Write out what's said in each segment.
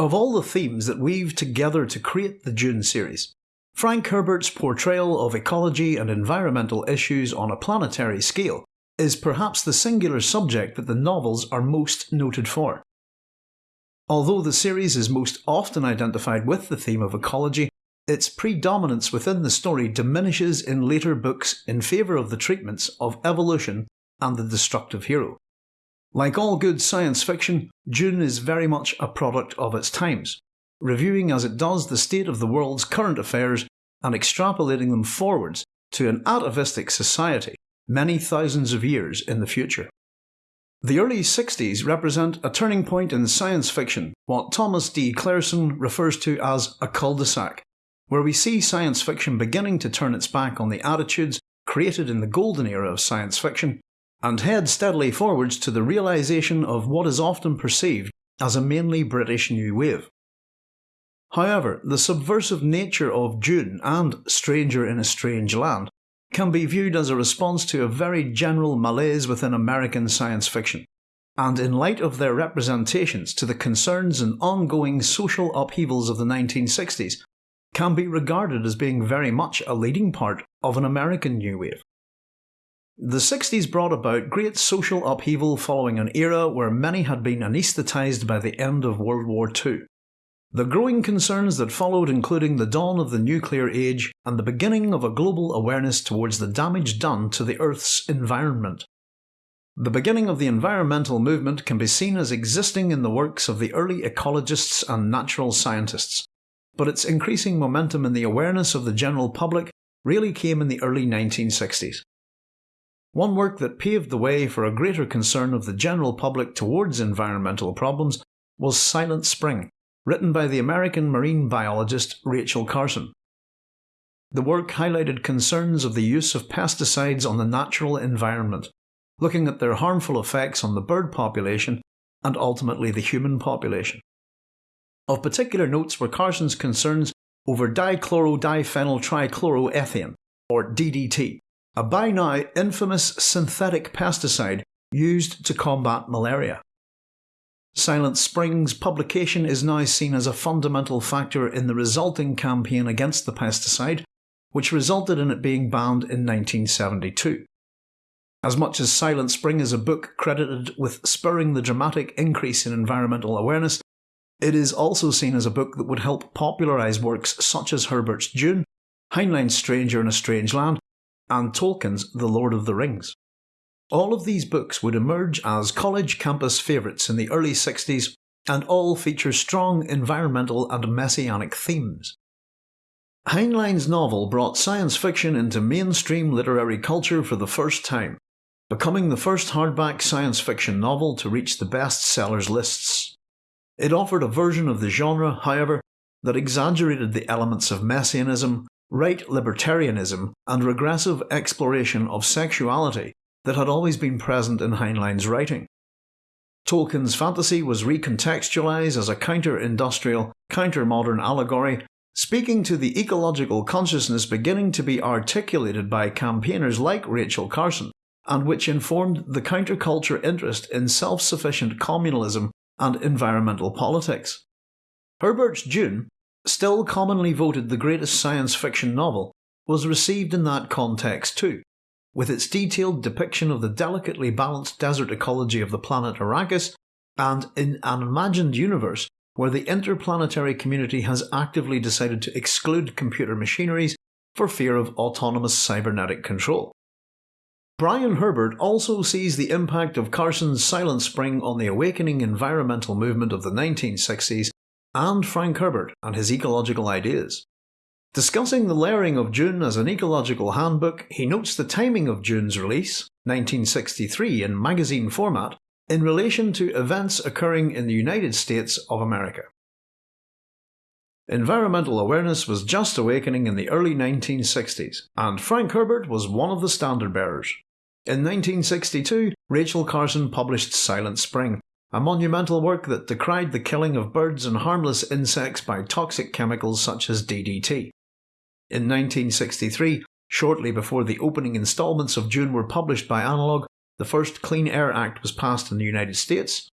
Of all the themes that weave together to create the Dune series, Frank Herbert's portrayal of ecology and environmental issues on a planetary scale is perhaps the singular subject that the novels are most noted for. Although the series is most often identified with the theme of ecology, its predominance within the story diminishes in later books in favour of the treatments of evolution and the destructive hero. Like all good science fiction, Dune is very much a product of its times, reviewing as it does the state of the world's current affairs and extrapolating them forwards to an atavistic society many thousands of years in the future. The early 60s represent a turning point in science fiction, what Thomas D. Clareson refers to as a cul-de-sac, where we see science fiction beginning to turn its back on the attitudes created in the golden era of science fiction and head steadily forwards to the realisation of what is often perceived as a mainly British new wave. However, the subversive nature of Dune and Stranger in a Strange Land can be viewed as a response to a very general malaise within American science fiction, and in light of their representations to the concerns and ongoing social upheavals of the 1960s, can be regarded as being very much a leading part of an American new wave. The 60s brought about great social upheaval following an era where many had been anaesthetised by the end of World War II. The growing concerns that followed including the dawn of the nuclear age and the beginning of a global awareness towards the damage done to the Earth's environment. The beginning of the environmental movement can be seen as existing in the works of the early ecologists and natural scientists, but its increasing momentum in the awareness of the general public really came in the early 1960s. One work that paved the way for a greater concern of the general public towards environmental problems was Silent Spring, written by the American marine biologist Rachel Carson. The work highlighted concerns of the use of pesticides on the natural environment, looking at their harmful effects on the bird population and ultimately the human population. Of particular notes were Carson's concerns over dichlorodiphenyltrichloroethane, or DDT, a by now infamous synthetic pesticide used to combat malaria. Silent Spring's publication is now seen as a fundamental factor in the resulting campaign against the pesticide, which resulted in it being banned in 1972. As much as Silent Spring is a book credited with spurring the dramatic increase in environmental awareness, it is also seen as a book that would help popularise works such as Herbert's Dune, Heinlein's Stranger in a Strange Land, and Tolkien's The Lord of the Rings. All of these books would emerge as college campus favourites in the early 60s and all feature strong environmental and messianic themes. Heinlein's novel brought science fiction into mainstream literary culture for the first time, becoming the first hardback science fiction novel to reach the bestsellers lists. It offered a version of the genre, however, that exaggerated the elements of messianism right libertarianism, and regressive exploration of sexuality that had always been present in Heinlein's writing. Tolkien's fantasy was recontextualized as a counter-industrial, counter-modern allegory, speaking to the ecological consciousness beginning to be articulated by campaigners like Rachel Carson, and which informed the counterculture interest in self-sufficient communalism and environmental politics. Herbert's Dune still commonly voted the greatest science fiction novel, was received in that context too, with its detailed depiction of the delicately balanced desert ecology of the planet Arrakis, and in an imagined universe where the interplanetary community has actively decided to exclude computer machineries for fear of autonomous cybernetic control. Brian Herbert also sees the impact of Carson's Silent Spring on the awakening environmental movement of the 1960s and Frank Herbert and his ecological ideas. Discussing the layering of Dune as an ecological handbook, he notes the timing of Dune's release, 1963 in magazine format, in relation to events occurring in the United States of America. Environmental awareness was just awakening in the early 1960s, and Frank Herbert was one of the standard bearers. In 1962, Rachel Carson published Silent Spring, a monumental work that decried the killing of birds and harmless insects by toxic chemicals such as DDT. In 1963, shortly before the opening instalments of Dune were published by Analog, the first Clean Air Act was passed in the United States.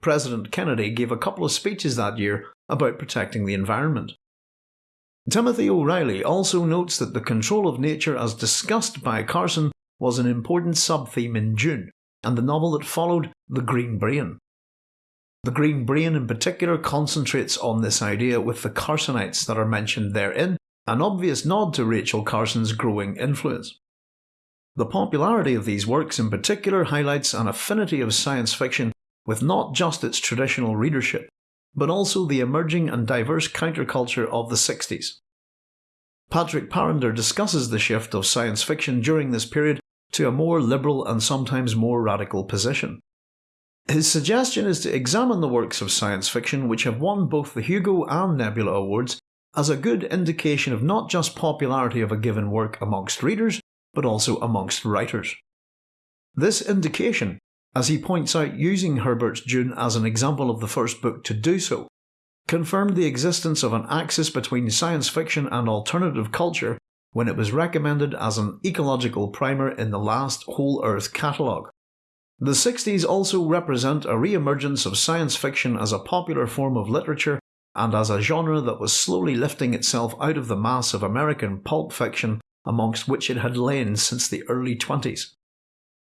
President Kennedy gave a couple of speeches that year about protecting the environment. Timothy O'Reilly also notes that the control of nature as discussed by Carson was an important sub-theme in Dune, and the novel that followed, The Green Brain. The Green Brain in particular concentrates on this idea with the Carsonites that are mentioned therein, an obvious nod to Rachel Carson's growing influence. The popularity of these works in particular highlights an affinity of science fiction with not just its traditional readership, but also the emerging and diverse counterculture of the 60s. Patrick Parrinder discusses the shift of science fiction during this period to a more liberal and sometimes more radical position. His suggestion is to examine the works of science fiction which have won both the Hugo and Nebula Awards as a good indication of not just popularity of a given work amongst readers, but also amongst writers. This indication as he points out using Herbert's Dune as an example of the first book to do so, confirmed the existence of an axis between science fiction and alternative culture when it was recommended as an ecological primer in the last Whole Earth catalogue. The 60s also represent a re-emergence of science fiction as a popular form of literature and as a genre that was slowly lifting itself out of the mass of American pulp fiction amongst which it had lain since the early 20s.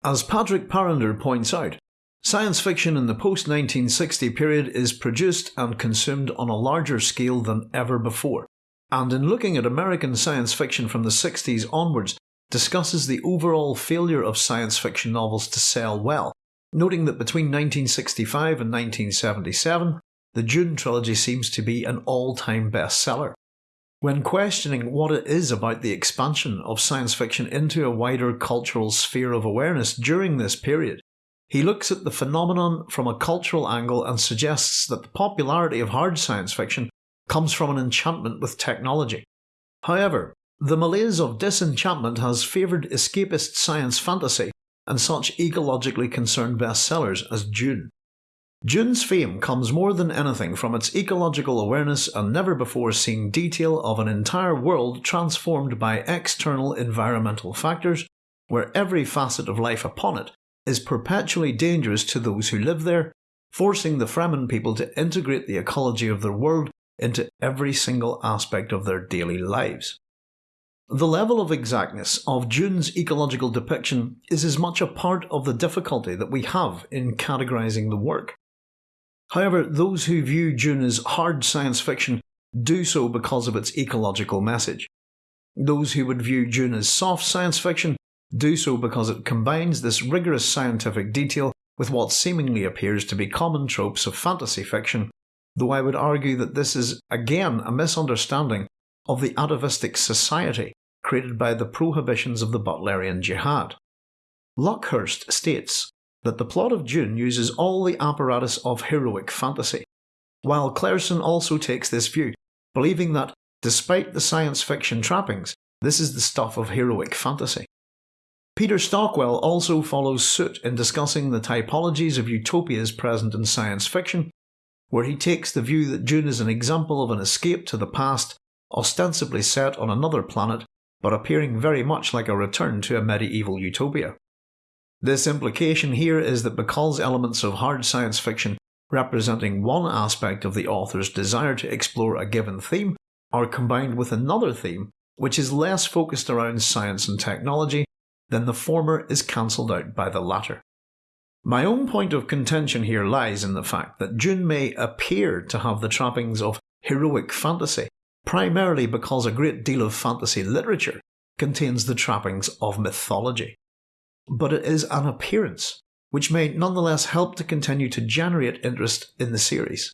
As Patrick Parrinder points out, science fiction in the post 1960 period is produced and consumed on a larger scale than ever before, and in looking at American science fiction from the 60s onwards, discusses the overall failure of science fiction novels to sell well, noting that between 1965 and 1977, the Dune trilogy seems to be an all time bestseller. When questioning what it is about the expansion of science fiction into a wider cultural sphere of awareness during this period, he looks at the phenomenon from a cultural angle and suggests that the popularity of hard science fiction comes from an enchantment with technology. However, the malaise of disenchantment has favoured escapist science fantasy and such ecologically concerned bestsellers as Dune. Dune's fame comes more than anything from its ecological awareness and never before seen detail of an entire world transformed by external environmental factors, where every facet of life upon it is perpetually dangerous to those who live there, forcing the Fremen people to integrate the ecology of their world into every single aspect of their daily lives. The level of exactness of Dune's ecological depiction is as much a part of the difficulty that we have in categorising the work However, those who view Dune as hard science fiction do so because of its ecological message. Those who would view Dune as soft science fiction do so because it combines this rigorous scientific detail with what seemingly appears to be common tropes of fantasy fiction, though I would argue that this is again a misunderstanding of the atavistic society created by the prohibitions of the Butlerian Jihad. Luckhurst states that the plot of Dune uses all the apparatus of heroic fantasy, while Clareson also takes this view, believing that, despite the science fiction trappings, this is the stuff of heroic fantasy. Peter Stockwell also follows suit in discussing the typologies of utopias present in science fiction, where he takes the view that Dune is an example of an escape to the past, ostensibly set on another planet, but appearing very much like a return to a medieval utopia. This implication here is that because elements of hard science fiction representing one aspect of the author's desire to explore a given theme are combined with another theme which is less focused around science and technology, then the former is cancelled out by the latter. My own point of contention here lies in the fact that Dune may appear to have the trappings of heroic fantasy, primarily because a great deal of fantasy literature contains the trappings of mythology but it is an appearance, which may nonetheless help to continue to generate interest in the series.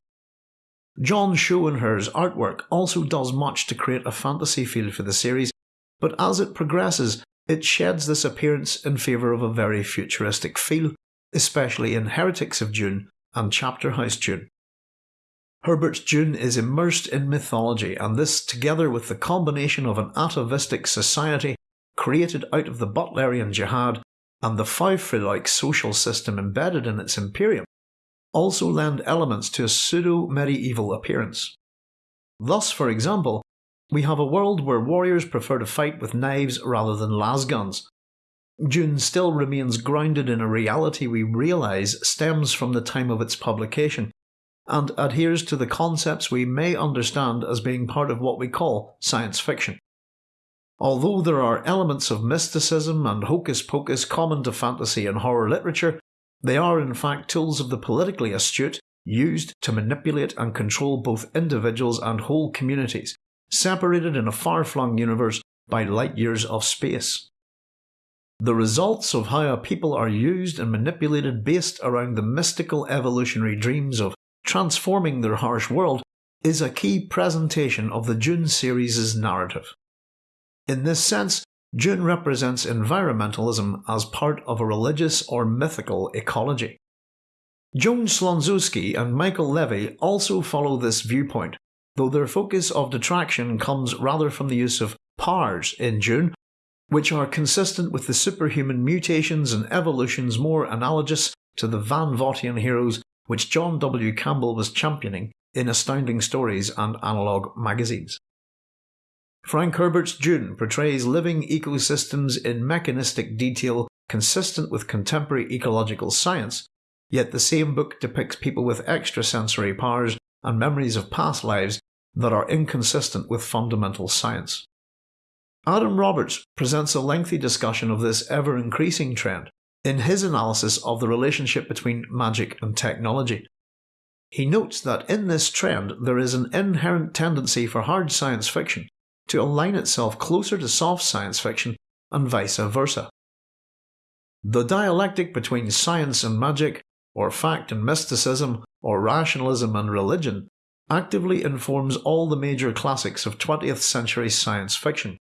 John Schoenherr's artwork also does much to create a fantasy feel for the series, but as it progresses, it sheds this appearance in favour of a very futuristic feel, especially in Heretics of Dune and Chapter House Dune. Herbert's Dune is immersed in mythology, and this, together with the combination of an atavistic society created out of the Butlerian Jihad and the Faufreluche social system embedded in its imperium also lend elements to a pseudo-medieval appearance. Thus, for example, we have a world where warriors prefer to fight with knives rather than lasguns. Dune still remains grounded in a reality we realise stems from the time of its publication, and adheres to the concepts we may understand as being part of what we call science fiction. Although there are elements of mysticism and hocus pocus common to fantasy and horror literature, they are in fact tools of the politically astute used to manipulate and control both individuals and whole communities, separated in a far flung universe by light years of space. The results of how a people are used and manipulated based around the mystical evolutionary dreams of transforming their harsh world is a key presentation of the Dune series' narrative. In this sense, Dune represents environmentalism as part of a religious or mythical ecology. Joan Slonczewski and Michael Levy also follow this viewpoint, though their focus of detraction comes rather from the use of powers in Dune, which are consistent with the superhuman mutations and evolutions more analogous to the Van Vogtian heroes which John W. Campbell was championing in Astounding Stories and Analog magazines. Frank Herbert's Dune portrays living ecosystems in mechanistic detail consistent with contemporary ecological science, yet the same book depicts people with extrasensory powers and memories of past lives that are inconsistent with fundamental science. Adam Roberts presents a lengthy discussion of this ever increasing trend in his analysis of the relationship between magic and technology. He notes that in this trend there is an inherent tendency for hard science fiction to align itself closer to soft science fiction and vice versa. The dialectic between science and magic, or fact and mysticism, or rationalism and religion, actively informs all the major classics of 20th century science fiction,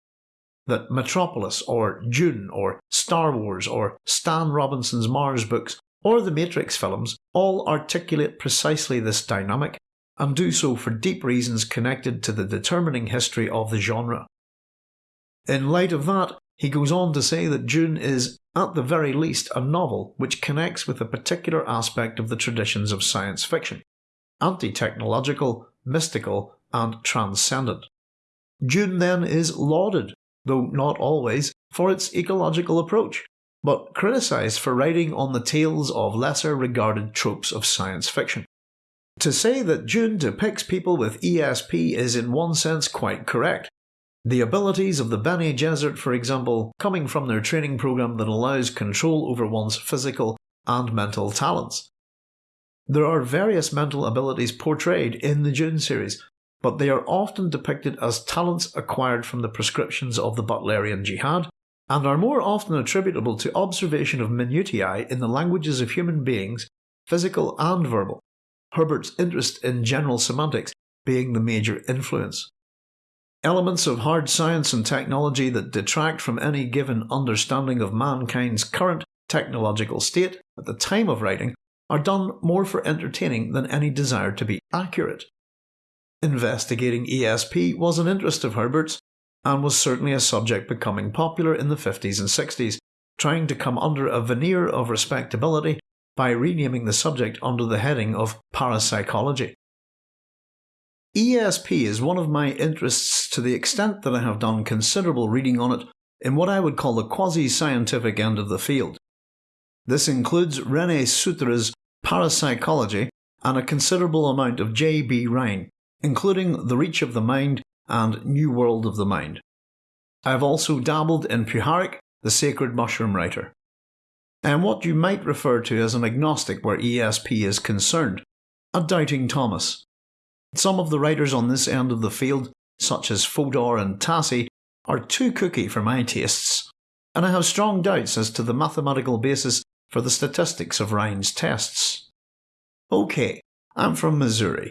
that Metropolis or Dune or Star Wars or Stan Robinson's Mars books or the Matrix films all articulate precisely this dynamic and do so for deep reasons connected to the determining history of the genre. In light of that, he goes on to say that Dune is, at the very least, a novel which connects with a particular aspect of the traditions of science fiction anti technological, mystical, and transcendent. Dune then is lauded though not always, for its ecological approach, but criticised for writing on the tales of lesser regarded tropes of science fiction. To say that Dune depicts people with ESP is in one sense quite correct. The abilities of the Bene Gesserit, for example, coming from their training program that allows control over one's physical and mental talents. There are various mental abilities portrayed in the Dune series, but they are often depicted as talents acquired from the prescriptions of the Butlerian Jihad, and are more often attributable to observation of minutiae in the languages of human beings, physical and verbal, Herbert's interest in general semantics being the major influence. Elements of hard science and technology that detract from any given understanding of mankind's current technological state at the time of writing are done more for entertaining than any desire to be accurate. Investigating ESP was an interest of Herbert's, and was certainly a subject becoming popular in the 50s and 60s, trying to come under a veneer of respectability by renaming the subject under the heading of parapsychology. ESP is one of my interests to the extent that I have done considerable reading on it in what I would call the quasi scientific end of the field. This includes Rene Sudre's Parapsychology and a considerable amount of J.B. Rhine, including The Reach of the Mind and New World of the Mind. I have also dabbled in Puharich, the sacred mushroom writer. I am what you might refer to as an agnostic where ESP is concerned, a doubting Thomas. Some of the writers on this end of the field, such as Fodor and Tassi, are too cookie for my tastes, and I have strong doubts as to the mathematical basis for the statistics of Rhine's tests. OK, I'm from Missouri,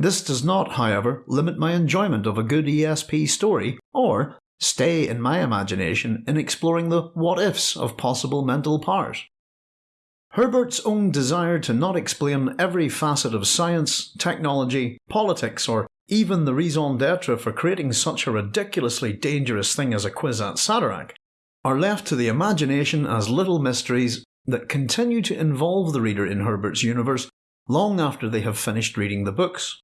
this does not, however, limit my enjoyment of a good ESP story, or stay in my imagination in exploring the what ifs of possible mental powers. Herbert's own desire to not explain every facet of science, technology, politics, or even the raison d'etre for creating such a ridiculously dangerous thing as a Kwisatz Haderach are left to the imagination as little mysteries that continue to involve the reader in Herbert's universe long after they have finished reading the books.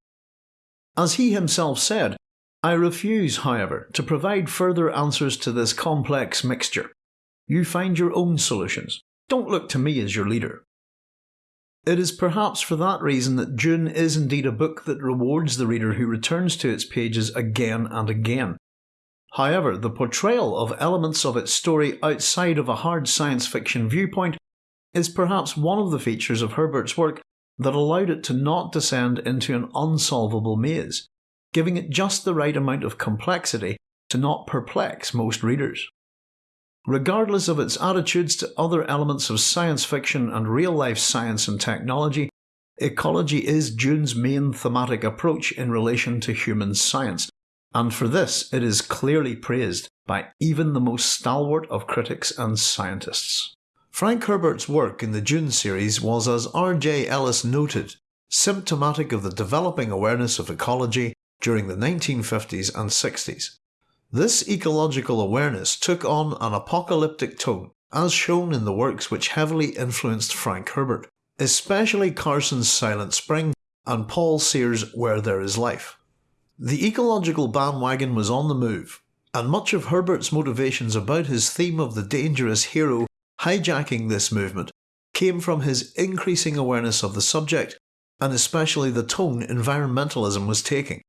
As he himself said, I refuse, however, to provide further answers to this complex mixture. You find your own solutions. Don't look to me as your leader. It is perhaps for that reason that Dune is indeed a book that rewards the reader who returns to its pages again and again. However, the portrayal of elements of its story outside of a hard science fiction viewpoint is perhaps one of the features of Herbert's work that allowed it to not descend into an unsolvable maze, giving it just the right amount of complexity to not perplex most readers. Regardless of its attitudes to other elements of science fiction and real life science and technology, ecology is Dune's main thematic approach in relation to human science, and for this it is clearly praised by even the most stalwart of critics and scientists. Frank Herbert's work in the Dune series was, as R.J. Ellis noted, symptomatic of the developing awareness of ecology during the 1950s and 60s. This ecological awareness took on an apocalyptic tone, as shown in the works which heavily influenced Frank Herbert, especially Carson's Silent Spring and Paul Sears' Where There Is Life. The ecological bandwagon was on the move, and much of Herbert's motivations about his theme of the dangerous hero hijacking this movement came from his increasing awareness of the subject and especially the tone environmentalism was taking.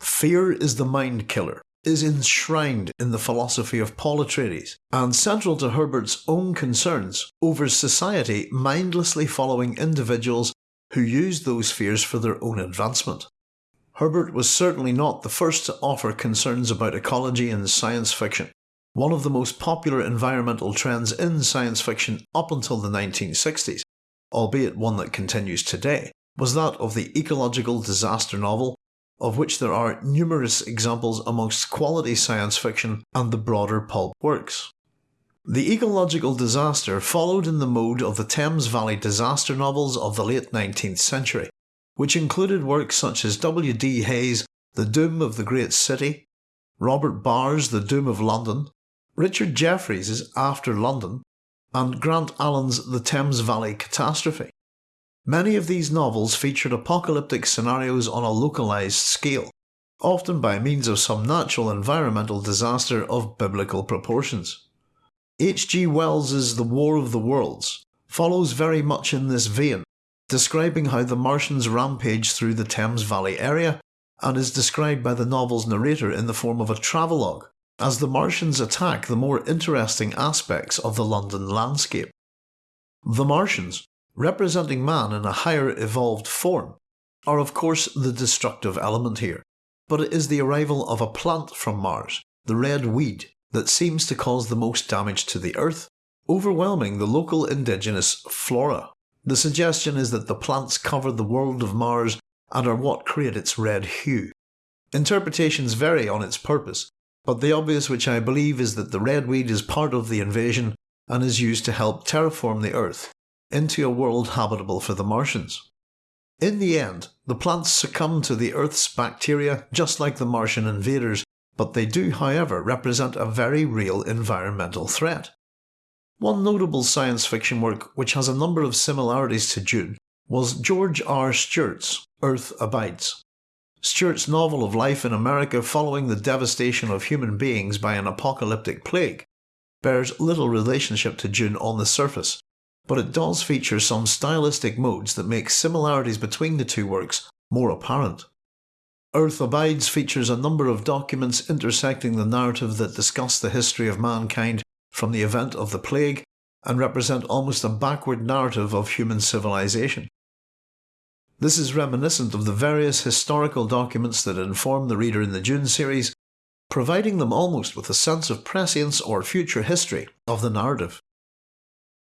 Fear is the mind killer, is enshrined in the philosophy of Paul Atreides, and central to Herbert's own concerns over society mindlessly following individuals who used those fears for their own advancement. Herbert was certainly not the first to offer concerns about ecology in science fiction. One of the most popular environmental trends in science fiction up until the 1960s, albeit one that continues today, was that of the ecological disaster novel of which there are numerous examples amongst quality science fiction and the broader pulp works. The ecological disaster followed in the mode of the Thames Valley disaster novels of the late 19th century, which included works such as W. D. Hayes' The Doom of the Great City, Robert Barr's The Doom of London, Richard Jefferies' After London, and Grant Allen's The Thames Valley Catastrophe. Many of these novels featured apocalyptic scenarios on a localised scale, often by means of some natural environmental disaster of biblical proportions. H. G. Wells's The War of the Worlds follows very much in this vein, describing how the Martians rampage through the Thames Valley area, and is described by the novel's narrator in the form of a travelogue, as the Martians attack the more interesting aspects of the London landscape. The Martians, representing man in a higher evolved form, are of course the destructive element here, but it is the arrival of a plant from Mars, the red weed, that seems to cause the most damage to the Earth, overwhelming the local indigenous flora. The suggestion is that the plants cover the world of Mars and are what create its red hue. Interpretations vary on its purpose, but the obvious which I believe is that the red weed is part of the invasion and is used to help terraform the Earth into a world habitable for the Martians. In the end, the plants succumb to the Earth's bacteria just like the Martian invaders, but they do however represent a very real environmental threat. One notable science fiction work which has a number of similarities to Dune was George R. Stewart's Earth Abides. Stewart's novel of life in America following the devastation of human beings by an apocalyptic plague bears little relationship to Dune on the surface, but it does feature some stylistic modes that make similarities between the two works more apparent. Earth Abides features a number of documents intersecting the narrative that discuss the history of mankind from the event of the plague and represent almost a backward narrative of human civilization. This is reminiscent of the various historical documents that inform the reader in the Dune series, providing them almost with a sense of prescience or future history of the narrative.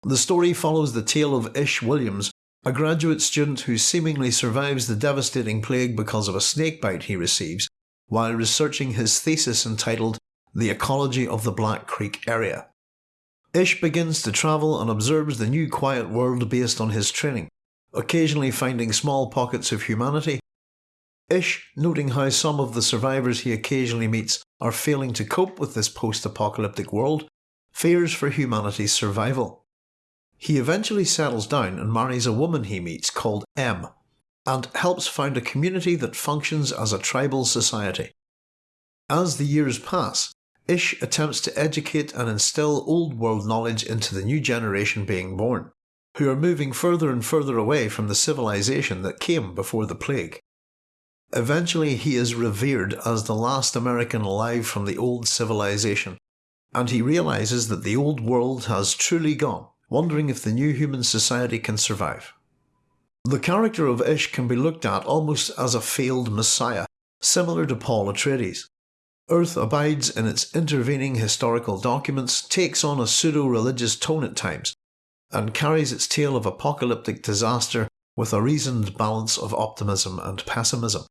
The story follows the tale of Ish Williams, a graduate student who seemingly survives the devastating plague because of a snakebite he receives while researching his thesis entitled The Ecology of the Black Creek Area. Ish begins to travel and observes the new quiet world based on his training, occasionally finding small pockets of humanity. Ish, noting how some of the survivors he occasionally meets are failing to cope with this post-apocalyptic world, fears for humanity's survival. He eventually settles down and marries a woman he meets called Em, and helps found a community that functions as a tribal society. As the years pass, Ish attempts to educate and instill old world knowledge into the new generation being born, who are moving further and further away from the civilization that came before the plague. Eventually, he is revered as the last American alive from the old civilization, and he realizes that the old world has truly gone, wondering if the new human society can survive. The character of Ish can be looked at almost as a failed messiah, similar to Paul Atreides. Earth abides in its intervening historical documents, takes on a pseudo-religious tone at times, and carries its tale of apocalyptic disaster with a reasoned balance of optimism and pessimism.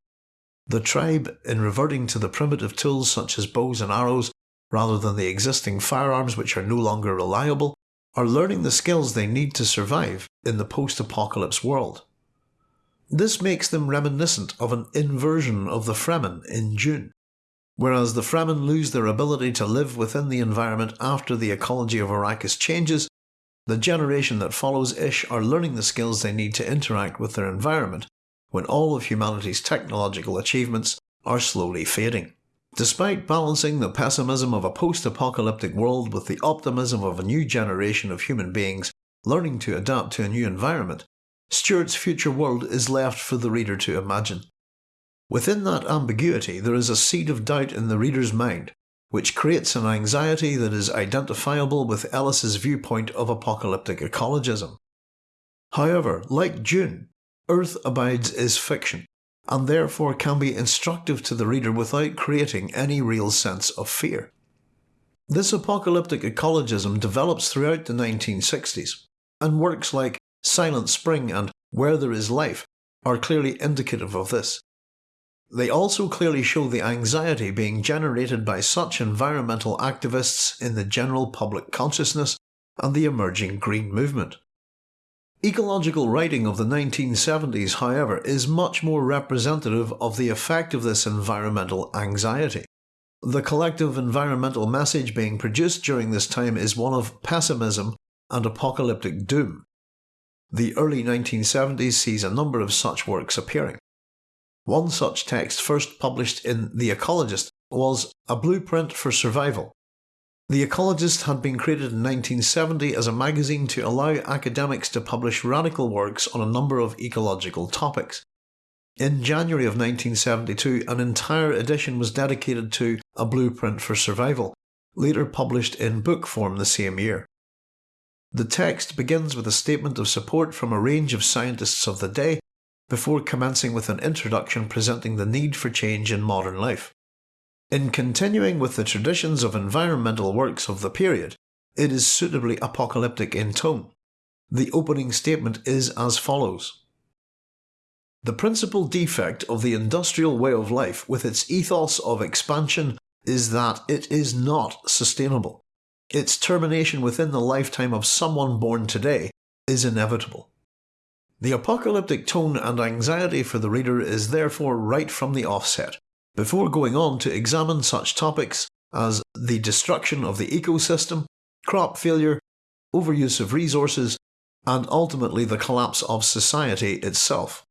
The tribe, in reverting to the primitive tools such as bows and arrows, rather than the existing firearms which are no longer reliable, are learning the skills they need to survive in the post-apocalypse world. This makes them reminiscent of an inversion of the Fremen in Dune. Whereas the Fremen lose their ability to live within the environment after the ecology of Arrakis changes, the generation that follows Ish are learning the skills they need to interact with their environment when all of humanity's technological achievements are slowly fading. Despite balancing the pessimism of a post-apocalyptic world with the optimism of a new generation of human beings learning to adapt to a new environment, Stewart's future world is left for the reader to imagine. Within that ambiguity there is a seed of doubt in the reader's mind, which creates an anxiety that is identifiable with Ellis's viewpoint of apocalyptic ecologism. However, like Dune, Earth Abides is fiction, and therefore can be instructive to the reader without creating any real sense of fear. This apocalyptic ecologism develops throughout the 1960s, and works like Silent Spring and Where There Is Life are clearly indicative of this. They also clearly show the anxiety being generated by such environmental activists in the general public consciousness and the emerging green movement. Ecological writing of the 1970s, however, is much more representative of the effect of this environmental anxiety. The collective environmental message being produced during this time is one of pessimism and apocalyptic doom. The early 1970s sees a number of such works appearing. One such text first published in The Ecologist was A Blueprint for Survival the Ecologist had been created in 1970 as a magazine to allow academics to publish radical works on a number of ecological topics. In January of 1972, an entire edition was dedicated to A Blueprint for Survival, later published in book form the same year. The text begins with a statement of support from a range of scientists of the day, before commencing with an introduction presenting the need for change in modern life. In continuing with the traditions of environmental works of the period, it is suitably apocalyptic in tone. The opening statement is as follows. The principal defect of the industrial way of life with its ethos of expansion is that it is not sustainable. Its termination within the lifetime of someone born today is inevitable. The apocalyptic tone and anxiety for the reader is therefore right from the offset, before going on to examine such topics as the destruction of the ecosystem, crop failure, overuse of resources, and ultimately the collapse of society itself.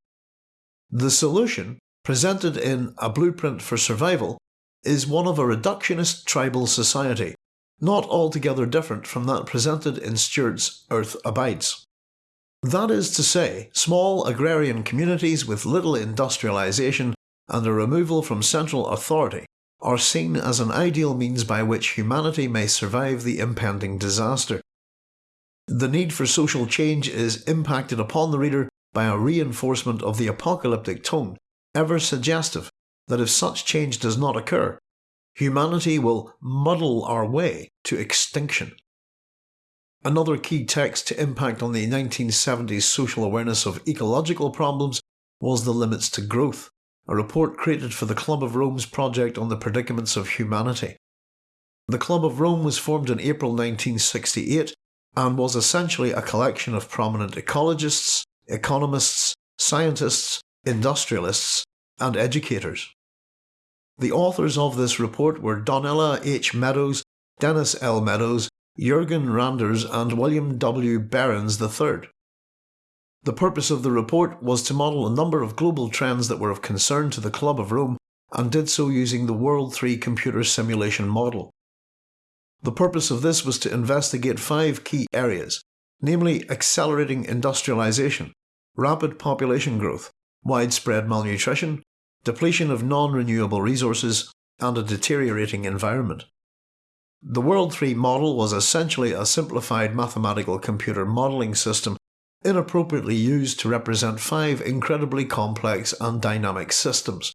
The solution, presented in A Blueprint for Survival, is one of a reductionist tribal society, not altogether different from that presented in Stewart's Earth Abides. That is to say, small agrarian communities with little industrialisation and a removal from central authority are seen as an ideal means by which humanity may survive the impending disaster. The need for social change is impacted upon the reader by a reinforcement of the apocalyptic tone, ever suggestive that if such change does not occur, humanity will muddle our way to extinction. Another key text to impact on the 1970s social awareness of ecological problems was The Limits to Growth, a report created for the Club of Rome's project on the predicaments of humanity. The Club of Rome was formed in April 1968 and was essentially a collection of prominent ecologists, economists, scientists, industrialists, and educators. The authors of this report were Donella H. Meadows, Dennis L. Meadows, Jürgen Randers and William W. Behrens III. The purpose of the report was to model a number of global trends that were of concern to the Club of Rome and did so using the World 3 computer simulation model. The purpose of this was to investigate five key areas, namely accelerating industrialization, rapid population growth, widespread malnutrition, depletion of non-renewable resources, and a deteriorating environment. The World 3 model was essentially a simplified mathematical computer modelling system inappropriately used to represent five incredibly complex and dynamic systems.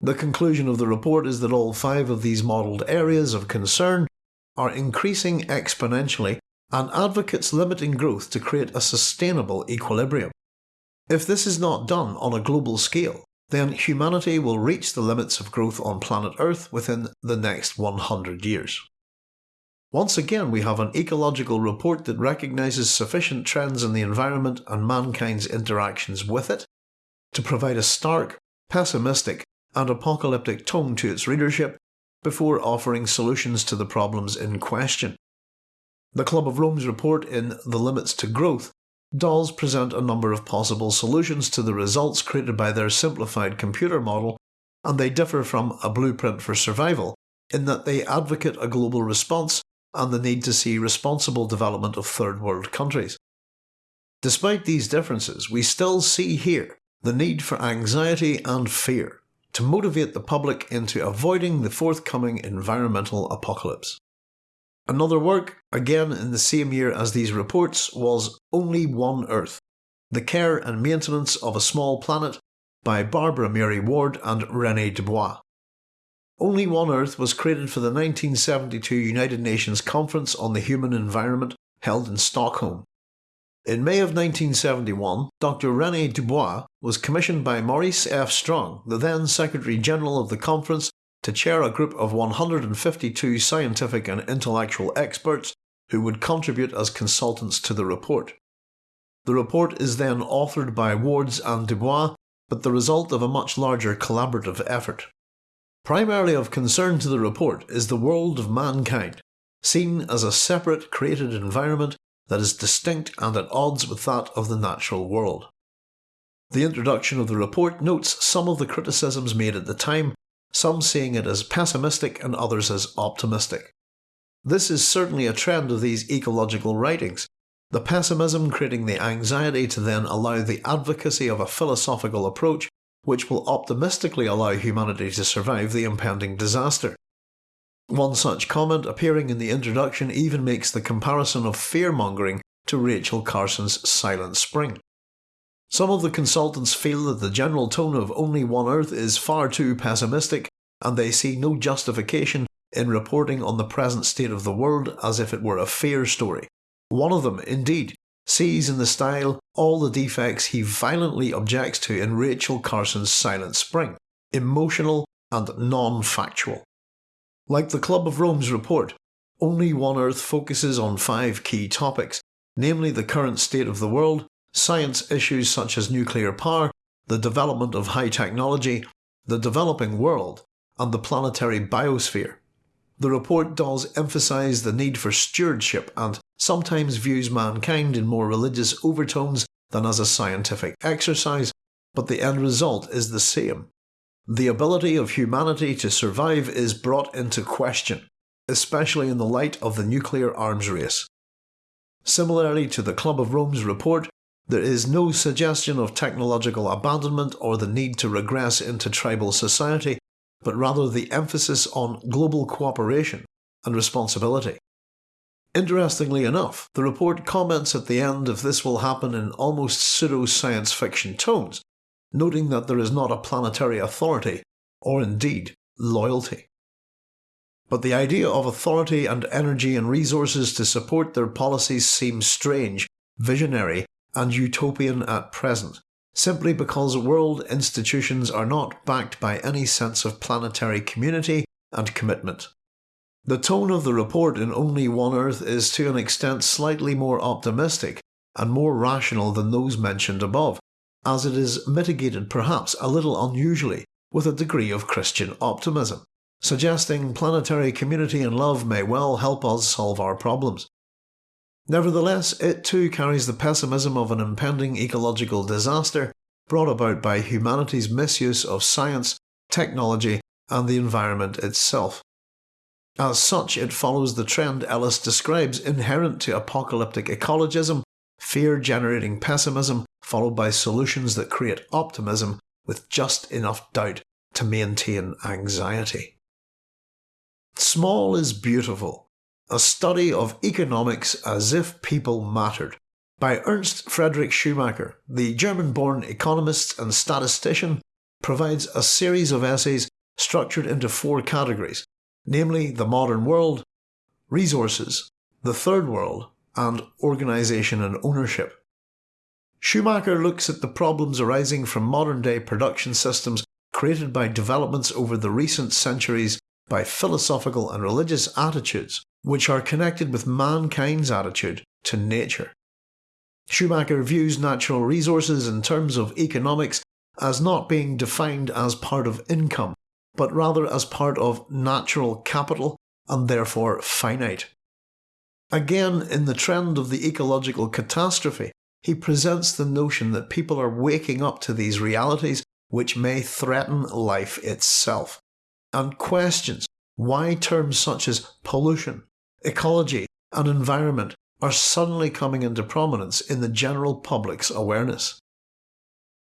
The conclusion of the report is that all five of these modelled areas of concern are increasing exponentially and advocates limiting growth to create a sustainable equilibrium. If this is not done on a global scale, then humanity will reach the limits of growth on planet Earth within the next 100 years. Once again we have an ecological report that recognises sufficient trends in the environment and mankind's interactions with it to provide a stark, pessimistic and apocalyptic tone to its readership before offering solutions to the problems in question. The Club of Rome's report in The Limits to Growth does present a number of possible solutions to the results created by their simplified computer model, and they differ from a blueprint for survival in that they advocate a global response and the need to see responsible development of third world countries. Despite these differences, we still see here the need for anxiety and fear to motivate the public into avoiding the forthcoming environmental apocalypse. Another work, again in the same year as these reports, was Only One Earth The Care and Maintenance of a Small Planet by Barbara Mary Ward and Rene Dubos. Only One Earth was created for the 1972 United Nations Conference on the Human Environment held in Stockholm. In May of 1971, Dr. Rene Dubos was commissioned by Maurice F. Strong, the then Secretary General of the conference, to chair a group of 152 scientific and intellectual experts who would contribute as consultants to the report. The report is then authored by Wards and Dubos, but the result of a much larger collaborative effort. Primarily of concern to the report is the world of mankind, seen as a separate created environment that is distinct and at odds with that of the natural world. The introduction of the report notes some of the criticisms made at the time, some seeing it as pessimistic and others as optimistic. This is certainly a trend of these ecological writings, the pessimism creating the anxiety to then allow the advocacy of a philosophical approach which will optimistically allow humanity to survive the impending disaster. One such comment appearing in the introduction even makes the comparison of fear-mongering to Rachel Carson's Silent Spring. Some of the consultants feel that the general tone of Only One Earth is far too pessimistic and they see no justification in reporting on the present state of the world as if it were a fear story. One of them, indeed, sees in the style all the defects he violently objects to in Rachel Carson's Silent Spring emotional and non factual. Like the Club of Rome's report, Only One Earth focuses on five key topics, namely the current state of the world, science issues such as nuclear power, the development of high technology, the developing world, and the planetary biosphere. The report does emphasise the need for stewardship and sometimes views mankind in more religious overtones than as a scientific exercise, but the end result is the same. The ability of humanity to survive is brought into question, especially in the light of the nuclear arms race. Similarly to the Club of Rome's report, there is no suggestion of technological abandonment or the need to regress into tribal society, but rather the emphasis on global cooperation and responsibility. Interestingly enough, the report comments at the end if this will happen in almost pseudo-science fiction tones, noting that there is not a planetary authority, or indeed loyalty. But the idea of authority and energy and resources to support their policies seems strange, visionary, and utopian at present, simply because world institutions are not backed by any sense of planetary community and commitment. The tone of the report in Only One Earth is to an extent slightly more optimistic and more rational than those mentioned above, as it is mitigated perhaps a little unusually with a degree of Christian optimism, suggesting planetary community and love may well help us solve our problems. Nevertheless, it too carries the pessimism of an impending ecological disaster brought about by humanity's misuse of science, technology, and the environment itself. As such, it follows the trend Ellis describes inherent to apocalyptic ecologism, fear generating pessimism, followed by solutions that create optimism with just enough doubt to maintain anxiety. Small is Beautiful A Study of Economics as if People Mattered by Ernst Friedrich Schumacher, the German born economist and statistician, provides a series of essays structured into four categories namely the modern world, resources, the third world, and organisation and ownership. Schumacher looks at the problems arising from modern day production systems created by developments over the recent centuries by philosophical and religious attitudes which are connected with mankind's attitude to nature. Schumacher views natural resources in terms of economics as not being defined as part of income, but rather as part of natural capital and therefore finite. Again, in the trend of the ecological catastrophe, he presents the notion that people are waking up to these realities which may threaten life itself, and questions why terms such as pollution, ecology, and environment are suddenly coming into prominence in the general public's awareness.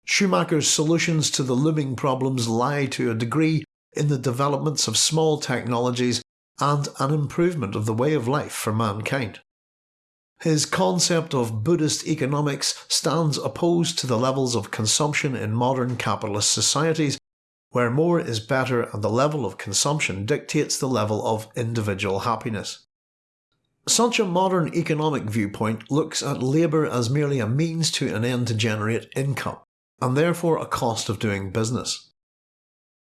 Schumacher's solutions to the looming problems lie to a degree in the developments of small technologies and an improvement of the way of life for mankind. His concept of Buddhist economics stands opposed to the levels of consumption in modern capitalist societies, where more is better and the level of consumption dictates the level of individual happiness. Such a modern economic viewpoint looks at labour as merely a means to an end to generate income, and therefore a cost of doing business.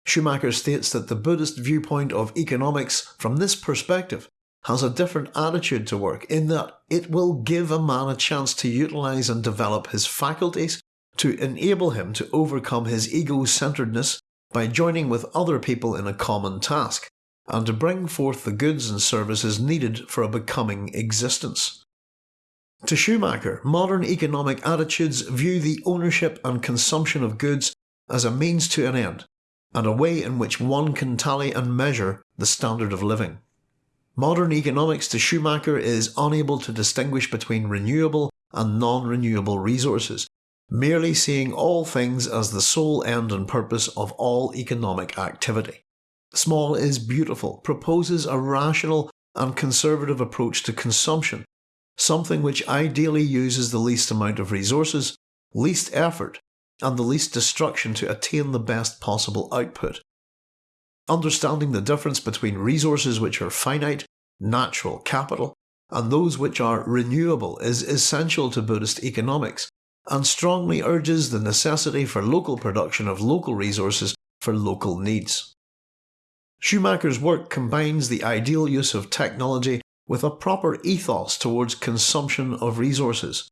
Schumacher states that the Buddhist viewpoint of economics from this perspective has a different attitude to work in that it will give a man a chance to utilise and develop his faculties to enable him to overcome his ego-centeredness by joining with other people in a common task, and to bring forth the goods and services needed for a becoming existence. To Schumacher, modern economic attitudes view the ownership and consumption of goods as a means to an end, and a way in which one can tally and measure the standard of living. Modern economics to Schumacher is unable to distinguish between renewable and non-renewable resources, merely seeing all things as the sole end and purpose of all economic activity. Small is Beautiful proposes a rational and conservative approach to consumption, something which ideally uses the least amount of resources, least effort, and the least destruction to attain the best possible output. Understanding the difference between resources which are finite, natural capital, and those which are renewable is essential to Buddhist economics, and strongly urges the necessity for local production of local resources for local needs. Schumacher's work combines the ideal use of technology with a proper ethos towards consumption of resources.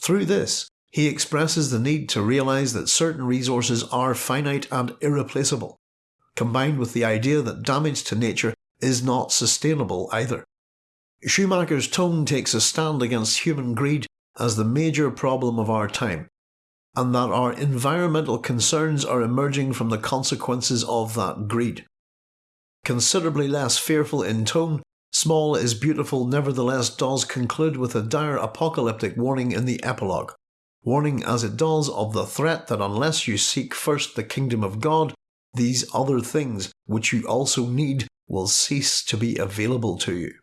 Through this, he expresses the need to realise that certain resources are finite and irreplaceable, combined with the idea that damage to nature is not sustainable either. Schumacher's tone takes a stand against human greed as the major problem of our time, and that our environmental concerns are emerging from the consequences of that greed. Considerably less fearful in tone, Small is Beautiful nevertheless does conclude with a dire apocalyptic warning in the epilogue, warning as it does of the threat that unless you seek first the kingdom of God, these other things which you also need will cease to be available to you.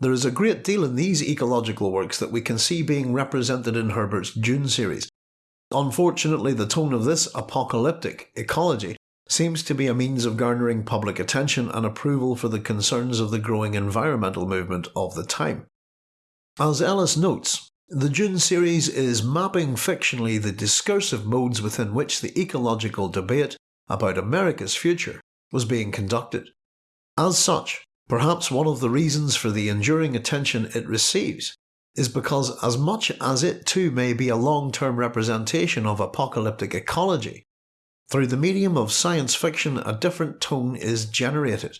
There is a great deal in these ecological works that we can see being represented in Herbert's Dune series. Unfortunately, the tone of this apocalyptic ecology seems to be a means of garnering public attention and approval for the concerns of the growing environmental movement of the time. As Ellis notes, the Dune series is mapping fictionally the discursive modes within which the ecological debate about America's future was being conducted. As such, perhaps one of the reasons for the enduring attention it receives is because as much as it too may be a long-term representation of apocalyptic ecology, through the medium of science fiction a different tone is generated.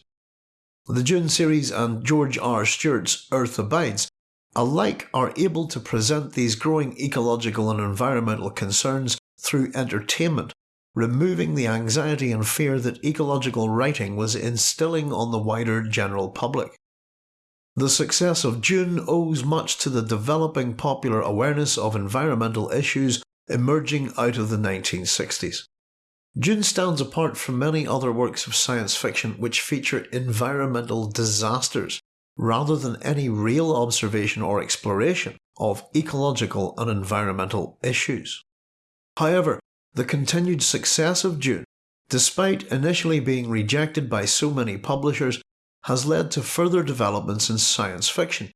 The Dune series and George R. Stewart's Earth Abides alike are able to present these growing ecological and environmental concerns through entertainment removing the anxiety and fear that ecological writing was instilling on the wider general public. The success of Dune owes much to the developing popular awareness of environmental issues emerging out of the 1960s. Dune stands apart from many other works of science fiction which feature environmental disasters rather than any real observation or exploration of ecological and environmental issues. However, the continued success of Dune, despite initially being rejected by so many publishers, has led to further developments in science fiction,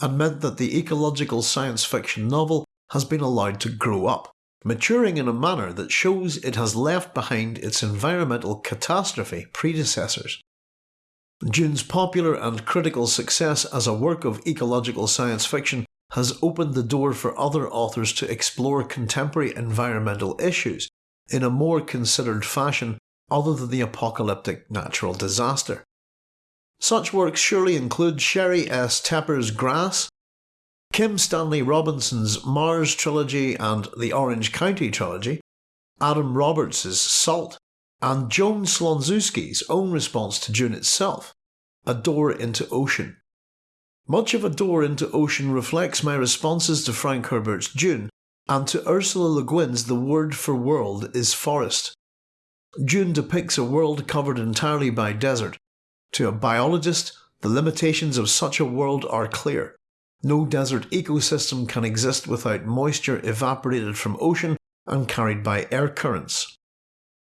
and meant that the ecological science fiction novel has been allowed to grow up, maturing in a manner that shows it has left behind its environmental catastrophe predecessors. Dune's popular and critical success as a work of ecological science fiction has opened the door for other authors to explore contemporary environmental issues in a more considered fashion other than the apocalyptic natural disaster. Such works surely include Sheri S. Tepper's Grass, Kim Stanley Robinson's Mars trilogy and the Orange County trilogy, Adam Roberts' Salt, and Joan Slonczewski's own response to Dune itself, A Door into Ocean. Much of A Door into Ocean reflects my responses to Frank Herbert's Dune and to Ursula Le Guin's The Word for World is Forest. Dune depicts a world covered entirely by desert, to a biologist, the limitations of such a world are clear. No desert ecosystem can exist without moisture evaporated from ocean and carried by air currents.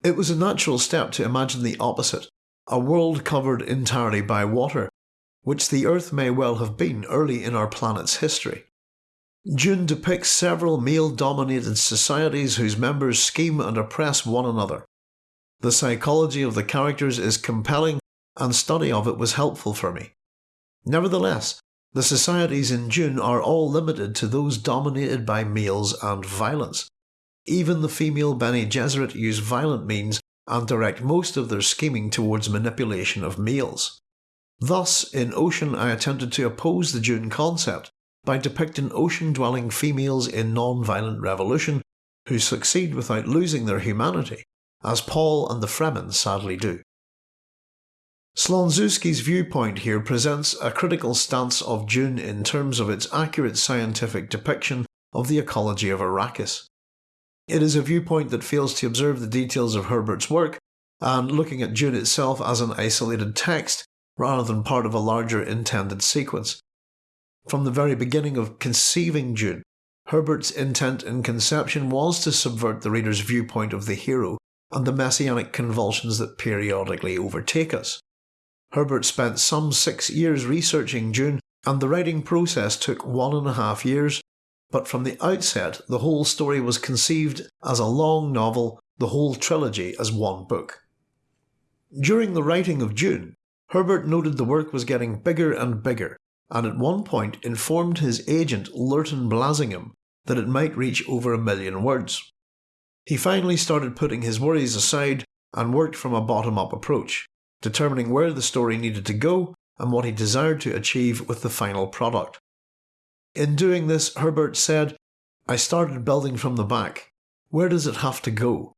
It was a natural step to imagine the opposite, a world covered entirely by water, which the Earth may well have been early in our planet's history. Dune depicts several male dominated societies whose members scheme and oppress one another. The psychology of the characters is compelling and study of it was helpful for me. Nevertheless, the societies in Dune are all limited to those dominated by males and violence. Even the female Bene Gesserit use violent means and direct most of their scheming towards manipulation of males. Thus, in Ocean I attempted to oppose the Dune concept by depicting ocean-dwelling females in non-violent revolution who succeed without losing their humanity, as Paul and the Fremen sadly do. Slonczewski's viewpoint here presents a critical stance of Dune in terms of its accurate scientific depiction of the ecology of Arrakis. It is a viewpoint that fails to observe the details of Herbert's work, and looking at Dune itself as an isolated text rather than part of a larger intended sequence. From the very beginning of conceiving Dune, Herbert's intent in conception was to subvert the reader's viewpoint of the hero and the messianic convulsions that periodically overtake us. Herbert spent some six years researching Dune, and the writing process took one and a half years, but from the outset the whole story was conceived as a long novel, the whole trilogy as one book. During the writing of Dune, Herbert noted the work was getting bigger and bigger, and at one point informed his agent Lurton Blassingame that it might reach over a million words. He finally started putting his worries aside and worked from a bottom up approach determining where the story needed to go and what he desired to achieve with the final product. In doing this, Herbert said, I started building from the back. Where does it have to go?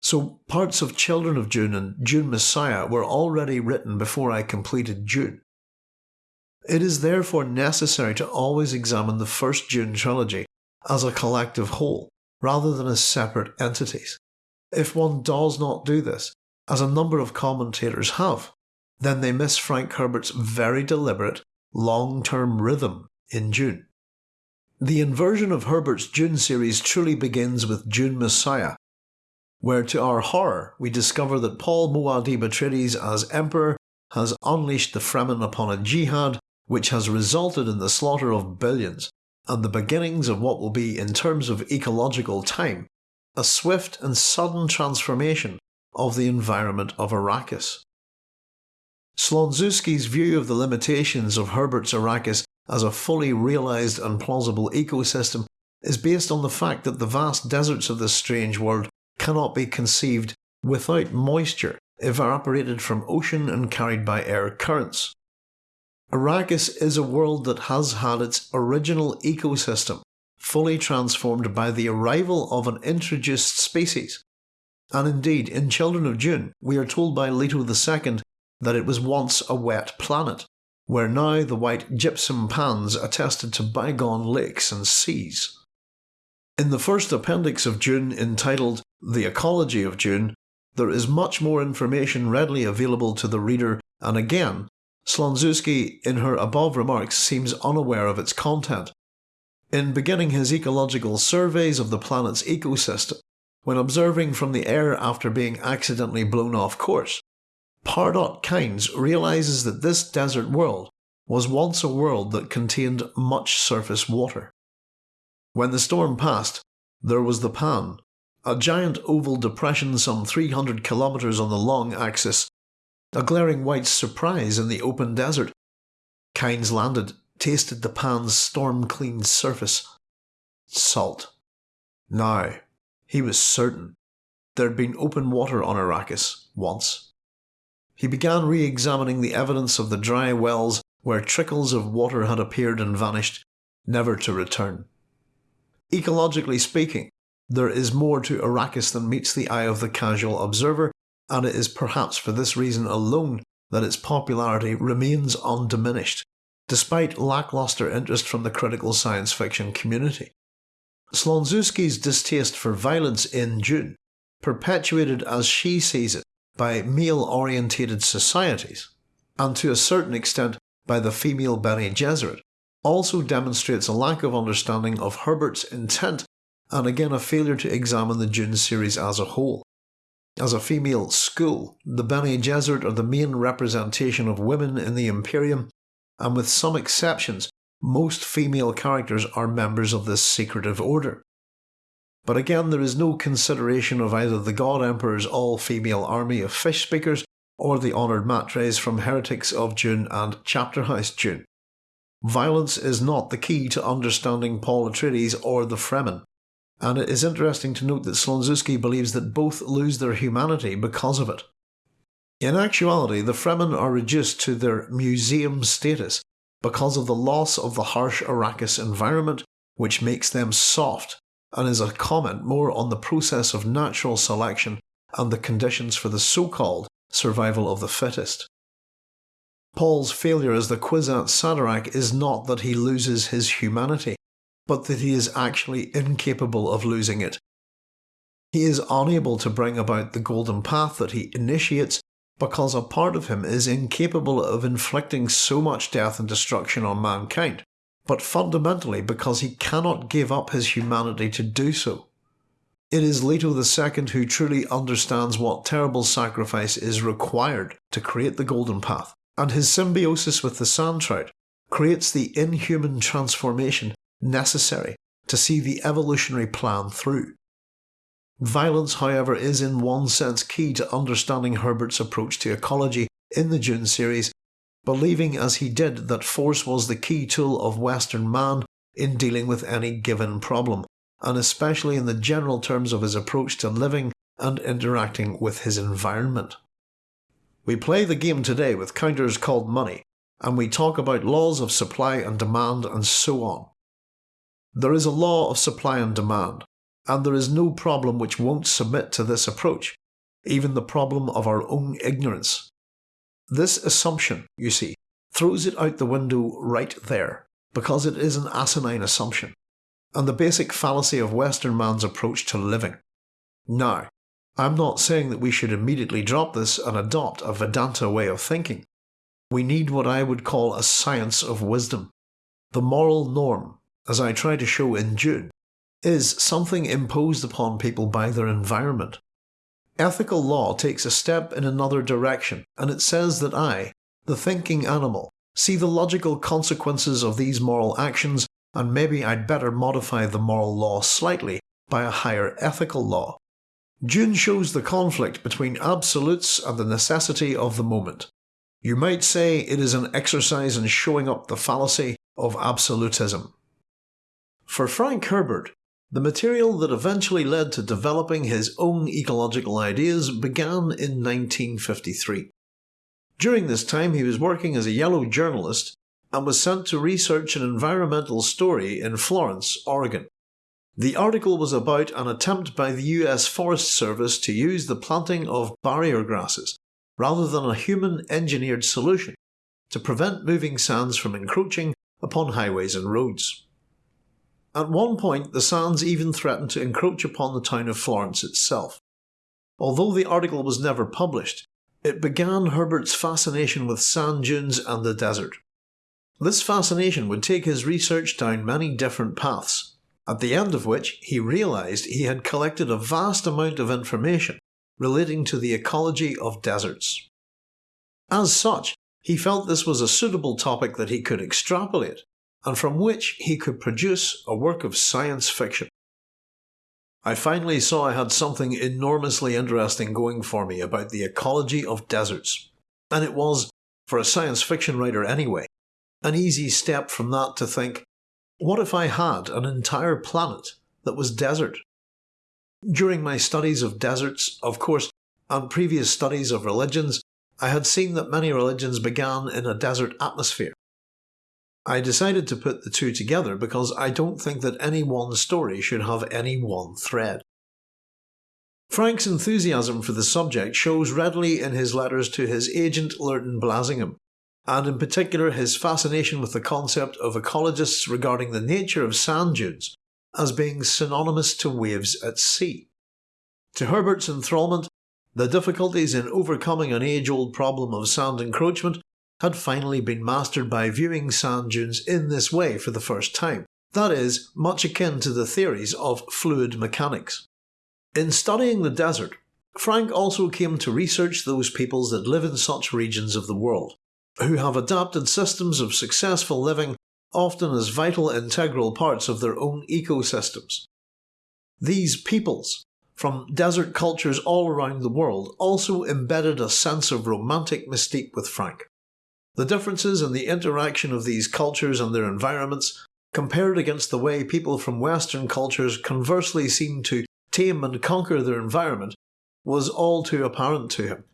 So parts of Children of Dune and Dune Messiah were already written before I completed Dune. It is therefore necessary to always examine the first Dune trilogy as a collective whole, rather than as separate entities. If one does not do this, as a number of commentators have, then they miss Frank Herbert's very deliberate, long term rhythm in Dune. The inversion of Herbert's Dune series truly begins with Dune Messiah, where to our horror we discover that Paul Muad'Dib Atreides as Emperor has unleashed the Fremen upon a jihad which has resulted in the slaughter of billions and the beginnings of what will be, in terms of ecological time, a swift and sudden transformation of the environment of Arrakis. Slonczewski's view of the limitations of Herbert's Arrakis as a fully realised and plausible ecosystem is based on the fact that the vast deserts of this strange world cannot be conceived without moisture evaporated from ocean and carried by air currents. Arrakis is a world that has had its original ecosystem fully transformed by the arrival of an introduced species and indeed in Children of Dune we are told by Leto II that it was once a wet planet, where now the white gypsum pans attested to bygone lakes and seas. In the first appendix of Dune entitled The Ecology of Dune, there is much more information readily available to the reader and again, Slonczewski in her above remarks seems unaware of its content. In beginning his ecological surveys of the planet's ecosystem, when observing from the air after being accidentally blown off course, Pardot Kynes realises that this desert world was once a world that contained much surface water. When the storm passed, there was the Pan, a giant oval depression some 300 kilometres on the long axis, a glaring white surprise in the open desert. Kynes landed, tasted the Pan's storm cleaned surface. Salt. Now, he was certain there'd been open water on Arrakis once. He began re examining the evidence of the dry wells where trickles of water had appeared and vanished, never to return. Ecologically speaking, there is more to Arrakis than meets the eye of the casual observer, and it is perhaps for this reason alone that its popularity remains undiminished, despite lackluster interest from the critical science fiction community. Slonczewski's distaste for violence in Dune, perpetuated as she sees it by male orientated societies, and to a certain extent by the female Bene Gesserit, also demonstrates a lack of understanding of Herbert's intent and again a failure to examine the Dune series as a whole. As a female school, the Bene Gesserit are the main representation of women in the Imperium, and with some exceptions, most female characters are members of this secretive order. But again, there is no consideration of either the God Emperor's all female army of fish speakers or the honoured matres from Heretics of Dune and Chapterhouse Dune. Violence is not the key to understanding Paul Atreides or the Fremen, and it is interesting to note that Slonczewski believes that both lose their humanity because of it. In actuality, the Fremen are reduced to their museum status because of the loss of the harsh Arrakis environment, which makes them soft, and is a comment more on the process of natural selection and the conditions for the so called survival of the fittest. Paul's failure as the Kwisatz Haderach is not that he loses his humanity, but that he is actually incapable of losing it. He is unable to bring about the golden path that he initiates because a part of him is incapable of inflicting so much death and destruction on mankind, but fundamentally because he cannot give up his humanity to do so. It is Leto II who truly understands what terrible sacrifice is required to create the Golden Path, and his symbiosis with the sand trout creates the inhuman transformation necessary to see the evolutionary plan through. Violence, however, is in one sense key to understanding Herbert's approach to ecology in the Dune series, believing as he did that force was the key tool of Western man in dealing with any given problem, and especially in the general terms of his approach to living and interacting with his environment. We play the game today with counters called money, and we talk about laws of supply and demand and so on. There is a law of supply and demand, and there is no problem which won't submit to this approach, even the problem of our own ignorance. This assumption, you see, throws it out the window right there, because it is an asinine assumption, and the basic fallacy of Western man's approach to living. Now, I'm not saying that we should immediately drop this and adopt a Vedanta way of thinking. We need what I would call a science of wisdom. The moral norm, as I try to show in Dune, is something imposed upon people by their environment. Ethical law takes a step in another direction, and it says that I, the thinking animal, see the logical consequences of these moral actions, and maybe I'd better modify the moral law slightly by a higher ethical law. Dune shows the conflict between absolutes and the necessity of the moment. You might say it is an exercise in showing up the fallacy of absolutism. For Frank Herbert, the material that eventually led to developing his own ecological ideas began in 1953. During this time, he was working as a yellow journalist and was sent to research an environmental story in Florence, Oregon. The article was about an attempt by the US Forest Service to use the planting of barrier grasses, rather than a human engineered solution, to prevent moving sands from encroaching upon highways and roads. At one point, the sands even threatened to encroach upon the town of Florence itself. Although the article was never published, it began Herbert's fascination with sand dunes and the desert. This fascination would take his research down many different paths, at the end of which he realised he had collected a vast amount of information relating to the ecology of deserts. As such, he felt this was a suitable topic that he could extrapolate, and from which he could produce a work of science fiction. I finally saw I had something enormously interesting going for me about the ecology of deserts, and it was, for a science fiction writer anyway, an easy step from that to think, what if I had an entire planet that was desert? During my studies of deserts, of course, and previous studies of religions, I had seen that many religions began in a desert atmosphere. I decided to put the two together because I don't think that any one story should have any one thread. Frank's enthusiasm for the subject shows readily in his letters to his agent Lurton Blassingame, and in particular his fascination with the concept of ecologists regarding the nature of sand dunes as being synonymous to waves at sea. To Herbert's enthralment, the difficulties in overcoming an age-old problem of sand encroachment had finally been mastered by viewing sand dunes in this way for the first time, that is, much akin to the theories of fluid mechanics. In studying the desert, Frank also came to research those peoples that live in such regions of the world, who have adapted systems of successful living often as vital integral parts of their own ecosystems. These peoples, from desert cultures all around the world, also embedded a sense of romantic mystique with Frank. The differences in the interaction of these cultures and their environments, compared against the way people from Western cultures conversely seem to tame and conquer their environment, was all too apparent to him.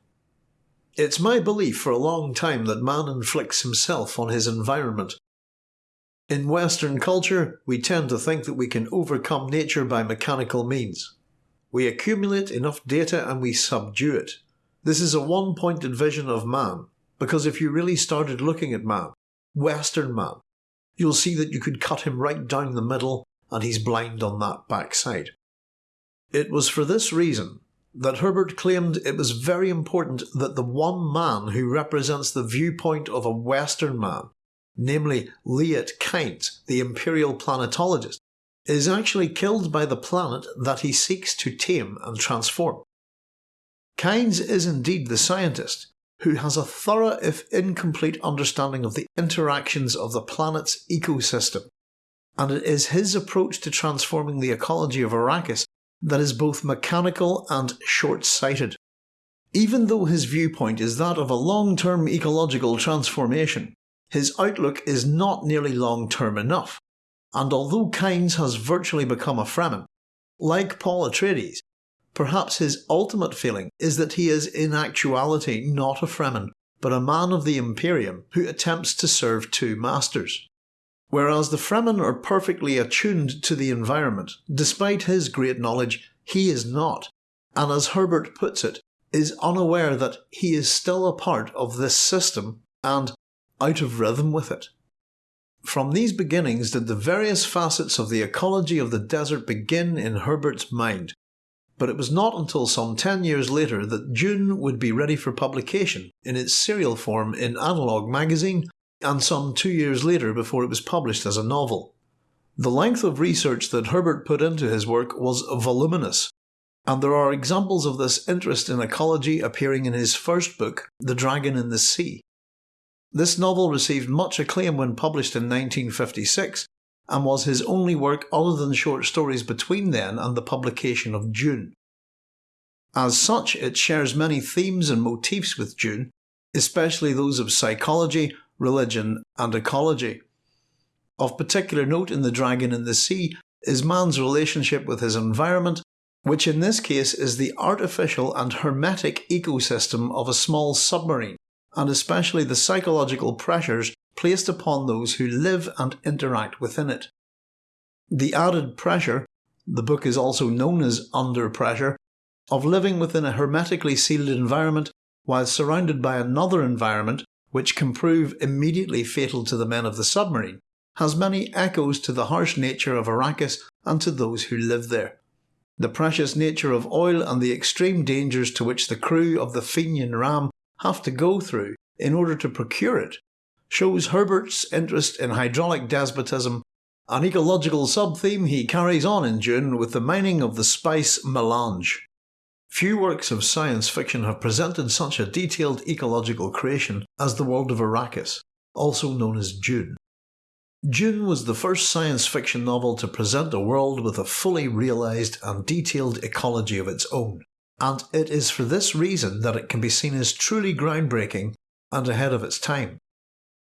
It's my belief for a long time that man inflicts himself on his environment. In Western culture, we tend to think that we can overcome nature by mechanical means. We accumulate enough data and we subdue it. This is a one-pointed vision of man, because if you really started looking at man, Western man, you'll see that you could cut him right down the middle and he's blind on that backside. It was for this reason that Herbert claimed it was very important that the one man who represents the viewpoint of a Western man, namely Liet Kynes, the imperial planetologist, is actually killed by the planet that he seeks to tame and transform. Kynes is indeed the scientist who has a thorough if incomplete understanding of the interactions of the planet's ecosystem, and it is his approach to transforming the ecology of Arrakis that is both mechanical and short-sighted. Even though his viewpoint is that of a long-term ecological transformation, his outlook is not nearly long-term enough, and although Kynes has virtually become a Fremen, like Paul Atreides, perhaps his ultimate feeling is that he is in actuality not a Fremen, but a man of the Imperium who attempts to serve two masters. Whereas the Fremen are perfectly attuned to the environment, despite his great knowledge, he is not, and as Herbert puts it, is unaware that he is still a part of this system and out of rhythm with it. From these beginnings did the various facets of the ecology of the desert begin in Herbert's mind, but it was not until some 10 years later that Dune would be ready for publication in its serial form in Analog magazine and some two years later before it was published as a novel. The length of research that Herbert put into his work was voluminous, and there are examples of this interest in ecology appearing in his first book, The Dragon in the Sea. This novel received much acclaim when published in 1956, and was his only work other than short stories between then and the publication of Dune. As such, it shares many themes and motifs with Dune, especially those of psychology, religion, and ecology. Of particular note in The Dragon in the Sea is man's relationship with his environment, which in this case is the artificial and hermetic ecosystem of a small submarine, and especially the psychological pressures placed upon those who live and interact within it. The added pressure, the book is also known as Under Pressure, of living within a hermetically sealed environment while surrounded by another environment which can prove immediately fatal to the men of the submarine, has many echoes to the harsh nature of Arrakis and to those who live there. The precious nature of oil and the extreme dangers to which the crew of the Fenian ram have to go through in order to procure it shows Herbert's interest in hydraulic despotism, an ecological sub-theme he carries on in Dune with the mining of the spice melange. Few works of science fiction have presented such a detailed ecological creation as the world of Arrakis, also known as Dune. Dune was the first science fiction novel to present a world with a fully realised and detailed ecology of its own, and it is for this reason that it can be seen as truly groundbreaking and ahead of its time.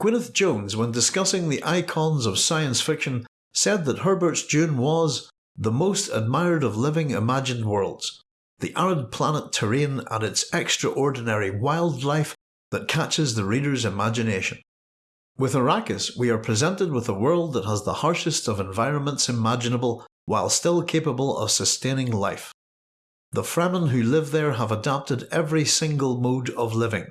Gwyneth Jones, when discussing the icons of science fiction, said that Herbert's Dune was the most admired of living imagined worlds, the arid planet terrain and its extraordinary wildlife that catches the reader's imagination. With Arrakis, we are presented with a world that has the harshest of environments imaginable while still capable of sustaining life. The Fremen who live there have adapted every single mode of living,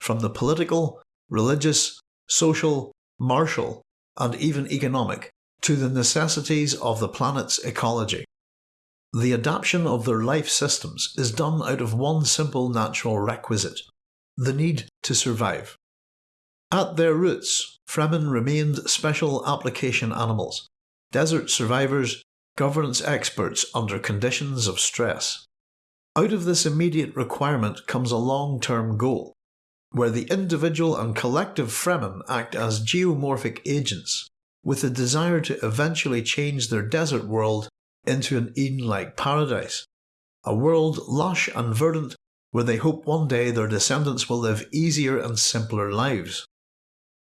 from the political, religious, social, martial, and even economic, to the necessities of the planet's ecology. The adaptation of their life systems is done out of one simple natural requisite the need to survive. At their roots, Fremen remained special application animals, desert survivors, governance experts under conditions of stress. Out of this immediate requirement comes a long-term goal, where the individual and collective Fremen act as geomorphic agents, with the desire to eventually change their desert world into an Eden-like paradise, a world lush and verdant where they hope one day their descendants will live easier and simpler lives.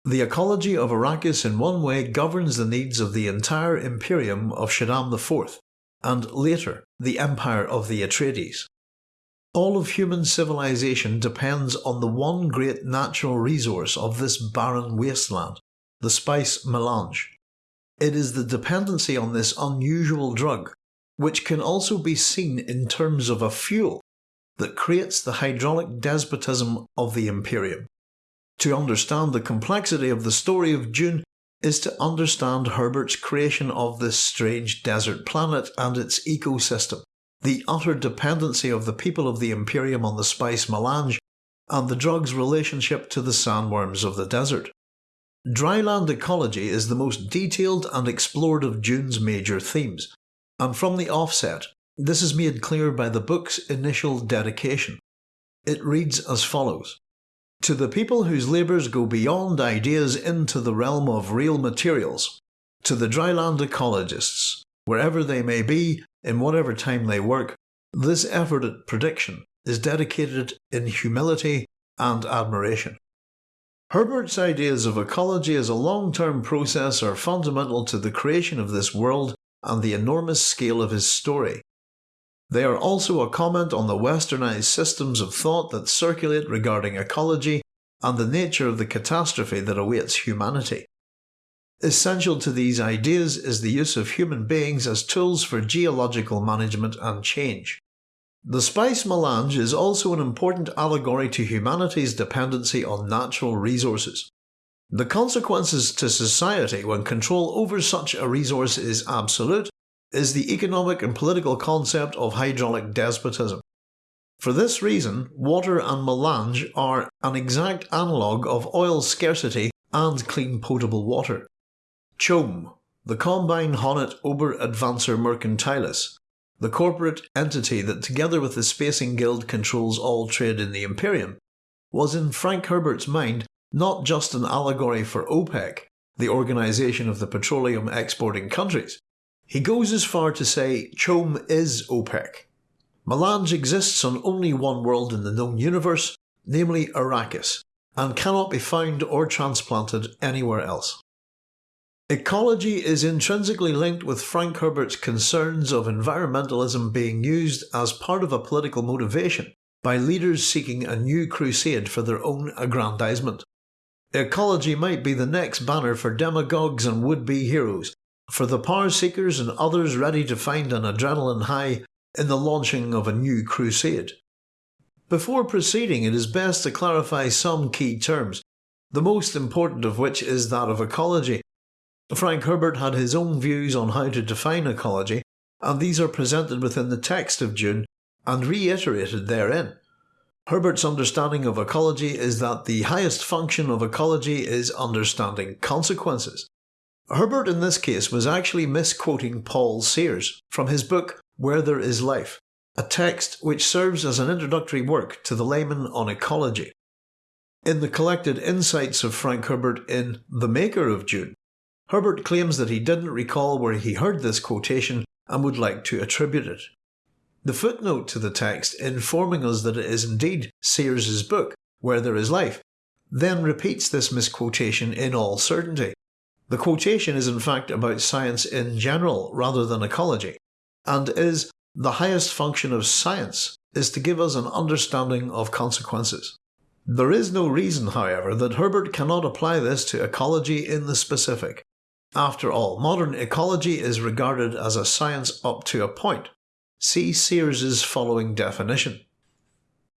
The ecology of Arrakis in one way governs the needs of the entire Imperium of Shaddam IV, and later the Empire of the Atreides. All of human civilization depends on the one great natural resource of this barren wasteland, the spice melange. It is the dependency on this unusual drug, which can also be seen in terms of a fuel, that creates the hydraulic despotism of the Imperium. To understand the complexity of the story of Dune is to understand Herbert's creation of this strange desert planet and its ecosystem, the utter dependency of the people of the Imperium on the spice melange, and the drug's relationship to the sandworms of the desert. Dryland ecology is the most detailed and explored of Dune's major themes, and from the offset, this is made clear by the book's initial dedication. It reads as follows to the people whose labours go beyond ideas into the realm of real materials, to the dryland ecologists, wherever they may be, in whatever time they work, this effort at prediction is dedicated in humility and admiration. Herbert's ideas of ecology as a long-term process are fundamental to the creation of this world and the enormous scale of his story. They are also a comment on the westernized systems of thought that circulate regarding ecology and the nature of the catastrophe that awaits humanity. Essential to these ideas is the use of human beings as tools for geological management and change. The spice melange is also an important allegory to humanity's dependency on natural resources. The consequences to society when control over such a resource is absolute is the economic and political concept of hydraulic despotism. For this reason, water and melange are an exact analogue of oil scarcity and clean potable water. CHOAM, the Combine Honnet Ober Advancer Mercantilis, the corporate entity that together with the Spacing Guild controls all trade in the Imperium, was in Frank Herbert's mind not just an allegory for OPEC, the organisation of the petroleum exporting countries, he goes as far to say CHOAM is OPEC. Melange exists on only one world in the known universe, namely Arrakis, and cannot be found or transplanted anywhere else. Ecology is intrinsically linked with Frank Herbert's concerns of environmentalism being used as part of a political motivation by leaders seeking a new crusade for their own aggrandizement. Ecology might be the next banner for demagogues and would-be heroes for the power seekers and others ready to find an adrenaline high in the launching of a new crusade. Before proceeding, it is best to clarify some key terms, the most important of which is that of ecology. Frank Herbert had his own views on how to define ecology, and these are presented within the text of Dune and reiterated therein. Herbert's understanding of ecology is that the highest function of ecology is understanding consequences. Herbert in this case was actually misquoting Paul Sears from his book Where There Is Life, a text which serves as an introductory work to the layman on ecology. In the collected insights of Frank Herbert in The Maker of Dune, Herbert claims that he didn't recall where he heard this quotation and would like to attribute it. The footnote to the text informing us that it is indeed Sears's book, Where There Is Life, then repeats this misquotation in all certainty. The quotation is in fact about science in general rather than ecology, and is the highest function of science is to give us an understanding of consequences. There is no reason, however, that Herbert cannot apply this to ecology in the specific. After all, modern ecology is regarded as a science up to a point, See Sears's following definition.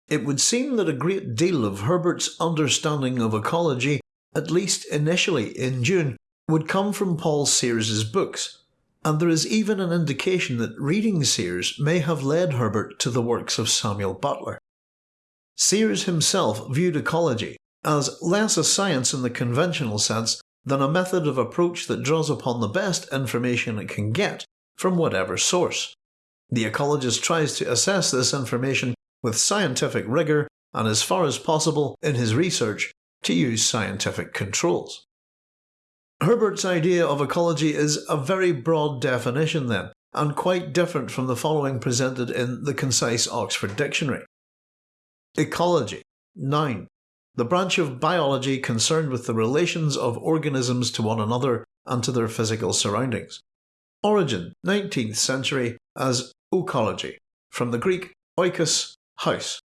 It would seem that a great deal of Herbert's understanding of ecology, at least initially in Dune, would come from Paul Sears's books, and there is even an indication that reading Sears may have led Herbert to the works of Samuel Butler. Sears himself viewed ecology as less a science in the conventional sense than a method of approach that draws upon the best information it can get from whatever source. The ecologist tries to assess this information with scientific rigour and as far as possible in his research to use scientific controls. Herbert's idea of ecology is a very broad definition then, and quite different from the following presented in the concise Oxford Dictionary. Ecology Noun The branch of biology concerned with the relations of organisms to one another and to their physical surroundings. Origin 19th century as Oecology, from the Greek oikos, house.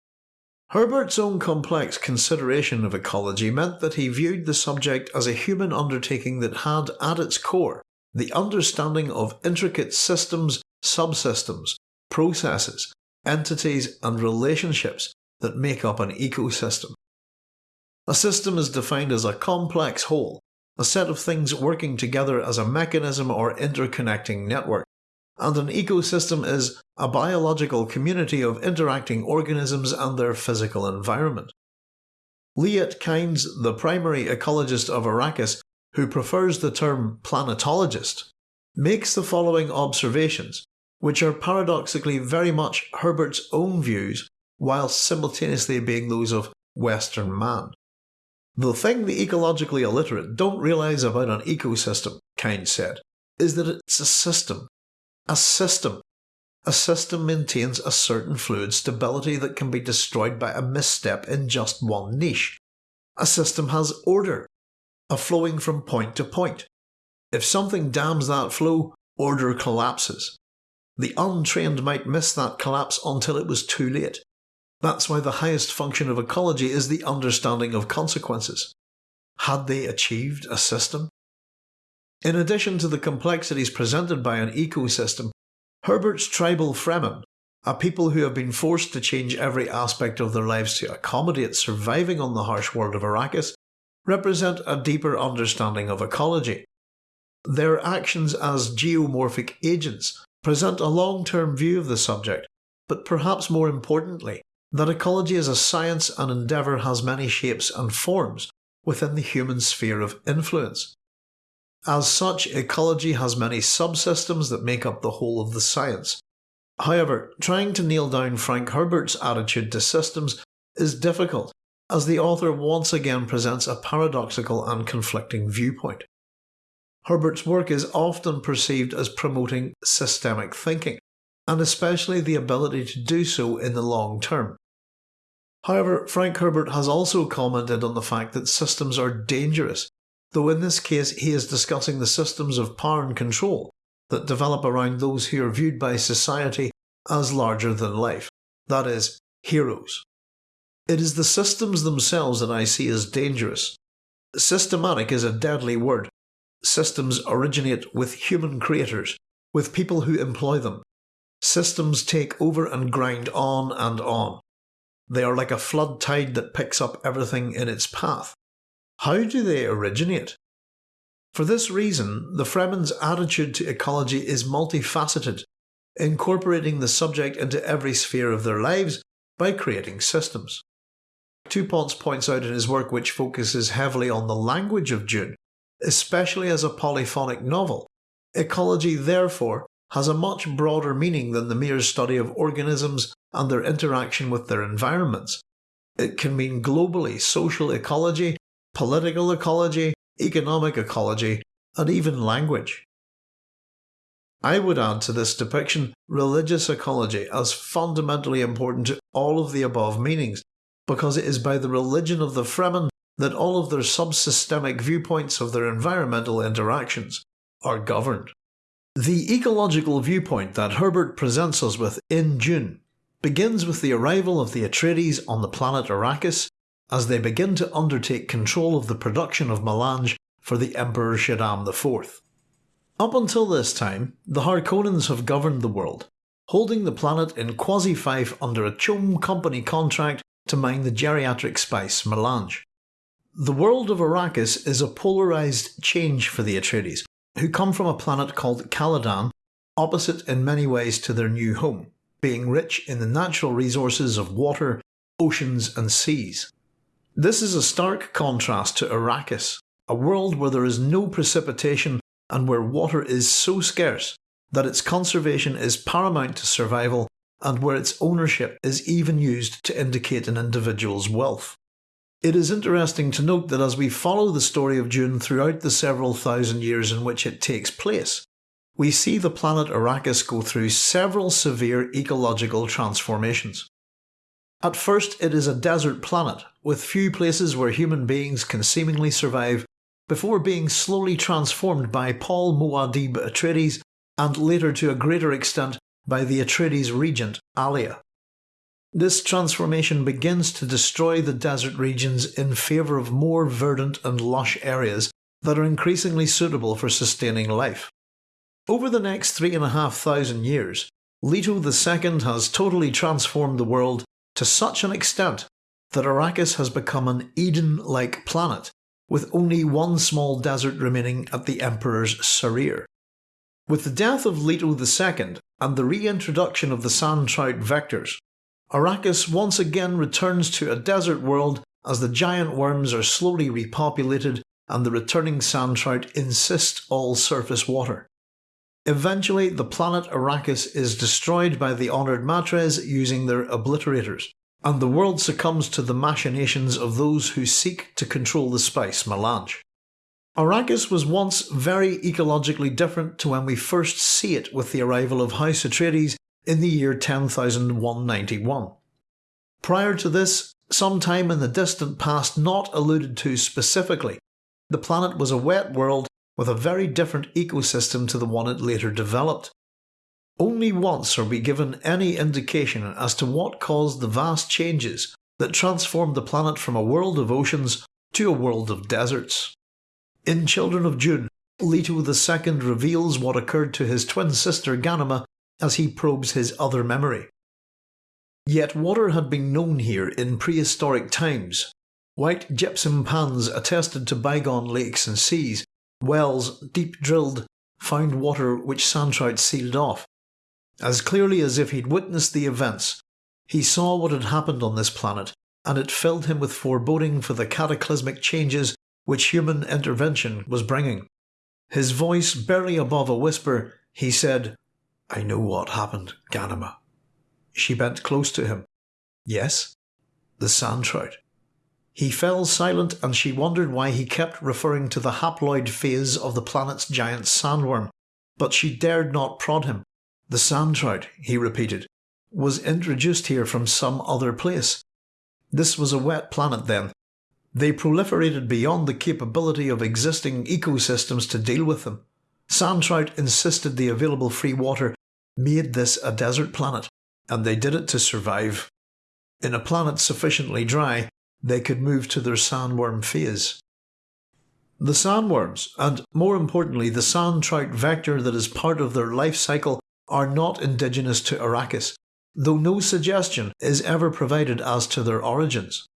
Herbert's own complex consideration of ecology meant that he viewed the subject as a human undertaking that had at its core the understanding of intricate systems, subsystems, processes, entities and relationships that make up an ecosystem. A system is defined as a complex whole, a set of things working together as a mechanism or interconnecting network and an ecosystem is a biological community of interacting organisms and their physical environment. Liet Kynes, the primary ecologist of Arrakis, who prefers the term planetologist, makes the following observations, which are paradoxically very much Herbert's own views whilst simultaneously being those of Western man. The thing the ecologically illiterate don't realise about an ecosystem, Kynes said, is that it's a system a system. A system maintains a certain fluid stability that can be destroyed by a misstep in just one niche. A system has order, a flowing from point to point. If something dams that flow, order collapses. The untrained might miss that collapse until it was too late. That's why the highest function of ecology is the understanding of consequences. Had they achieved a system? In addition to the complexities presented by an ecosystem, Herbert's tribal Fremen, a people who have been forced to change every aspect of their lives to accommodate surviving on the harsh world of Arrakis, represent a deeper understanding of ecology. Their actions as geomorphic agents present a long-term view of the subject, but perhaps more importantly, that ecology as a science and endeavour has many shapes and forms within the human sphere of influence. As such, ecology has many subsystems that make up the whole of the science. However, trying to nail down Frank Herbert's attitude to systems is difficult, as the author once again presents a paradoxical and conflicting viewpoint. Herbert's work is often perceived as promoting systemic thinking, and especially the ability to do so in the long term. However, Frank Herbert has also commented on the fact that systems are dangerous though in this case he is discussing the systems of power and control that develop around those who are viewed by society as larger than life, that is, heroes. It is the systems themselves that I see as dangerous. Systematic is a deadly word, Systems originate with human creators, with people who employ them. Systems take over and grind on and on. They are like a flood tide that picks up everything in its path. How do they originate? For this reason, the Fremen's attitude to ecology is multifaceted, incorporating the subject into every sphere of their lives by creating systems. Two Ponce points out in his work which focuses heavily on the language of Dune, especially as a polyphonic novel. Ecology, therefore, has a much broader meaning than the mere study of organisms and their interaction with their environments. It can mean globally social ecology, political ecology, economic ecology, and even language. I would add to this depiction religious ecology as fundamentally important to all of the above meanings, because it is by the religion of the Fremen that all of their subsystemic viewpoints of their environmental interactions are governed. The ecological viewpoint that Herbert presents us with in Dune begins with the arrival of the Atreides on the planet Arrakis as they begin to undertake control of the production of melange for the Emperor Shaddam IV. Up until this time, the Harkonnens have governed the world, holding the planet in quasi-fief under a CHOAM company contract to mine the geriatric spice melange. The world of Arrakis is a polarised change for the Atreides, who come from a planet called Caladan, opposite in many ways to their new home, being rich in the natural resources of water, oceans and seas. This is a stark contrast to Arrakis, a world where there is no precipitation and where water is so scarce that its conservation is paramount to survival and where its ownership is even used to indicate an individual's wealth. It is interesting to note that as we follow the story of Dune throughout the several thousand years in which it takes place, we see the planet Arrakis go through several severe ecological transformations. At first, it is a desert planet, with few places where human beings can seemingly survive before being slowly transformed by Paul Muad'Dib Atreides and later to a greater extent by the Atreides regent Alia. This transformation begins to destroy the desert regions in favour of more verdant and lush areas that are increasingly suitable for sustaining life. Over the next three and a half thousand years, Leto II has totally transformed the world to such an extent that Arrakis has become an Eden-like planet, with only one small desert remaining at the Emperor's Sareer. With the death of Leto II and the reintroduction of the sand trout vectors, Arrakis once again returns to a desert world as the giant worms are slowly repopulated and the returning sand trout encyst all surface water. Eventually, the planet Arrakis is destroyed by the honoured Matres using their obliterators, and the world succumbs to the machinations of those who seek to control the spice melange. Arrakis was once very ecologically different to when we first see it with the arrival of House Atreides in the year 10191. Prior to this, sometime in the distant past not alluded to specifically, the planet was a wet world with a very different ecosystem to the one it later developed. Only once are we given any indication as to what caused the vast changes that transformed the planet from a world of oceans to a world of deserts. In Children of Dune, Leto II reveals what occurred to his twin sister Ghanima as he probes his other memory. Yet water had been known here in prehistoric times. White gypsum pans attested to bygone lakes and seas, wells, deep drilled, found water which sandtrout sealed off. As clearly as if he'd witnessed the events, he saw what had happened on this planet, and it filled him with foreboding for the cataclysmic changes which human intervention was bringing. His voice barely above a whisper, he said, I know what happened, Ghanima. She bent close to him. Yes? The sand trout. He fell silent and she wondered why he kept referring to the haploid phase of the planet's giant sandworm, but she dared not prod him. The sand trout, he repeated, was introduced here from some other place. This was a wet planet then. They proliferated beyond the capability of existing ecosystems to deal with them. Sand trout encysted the available free water made this a desert planet, and they did it to survive. In a planet sufficiently dry, they could move to their sandworm phase. The sandworms, and more importantly the sand trout vector that is part of their life cycle, are not indigenous to Arrakis, though no suggestion is ever provided as to their origins.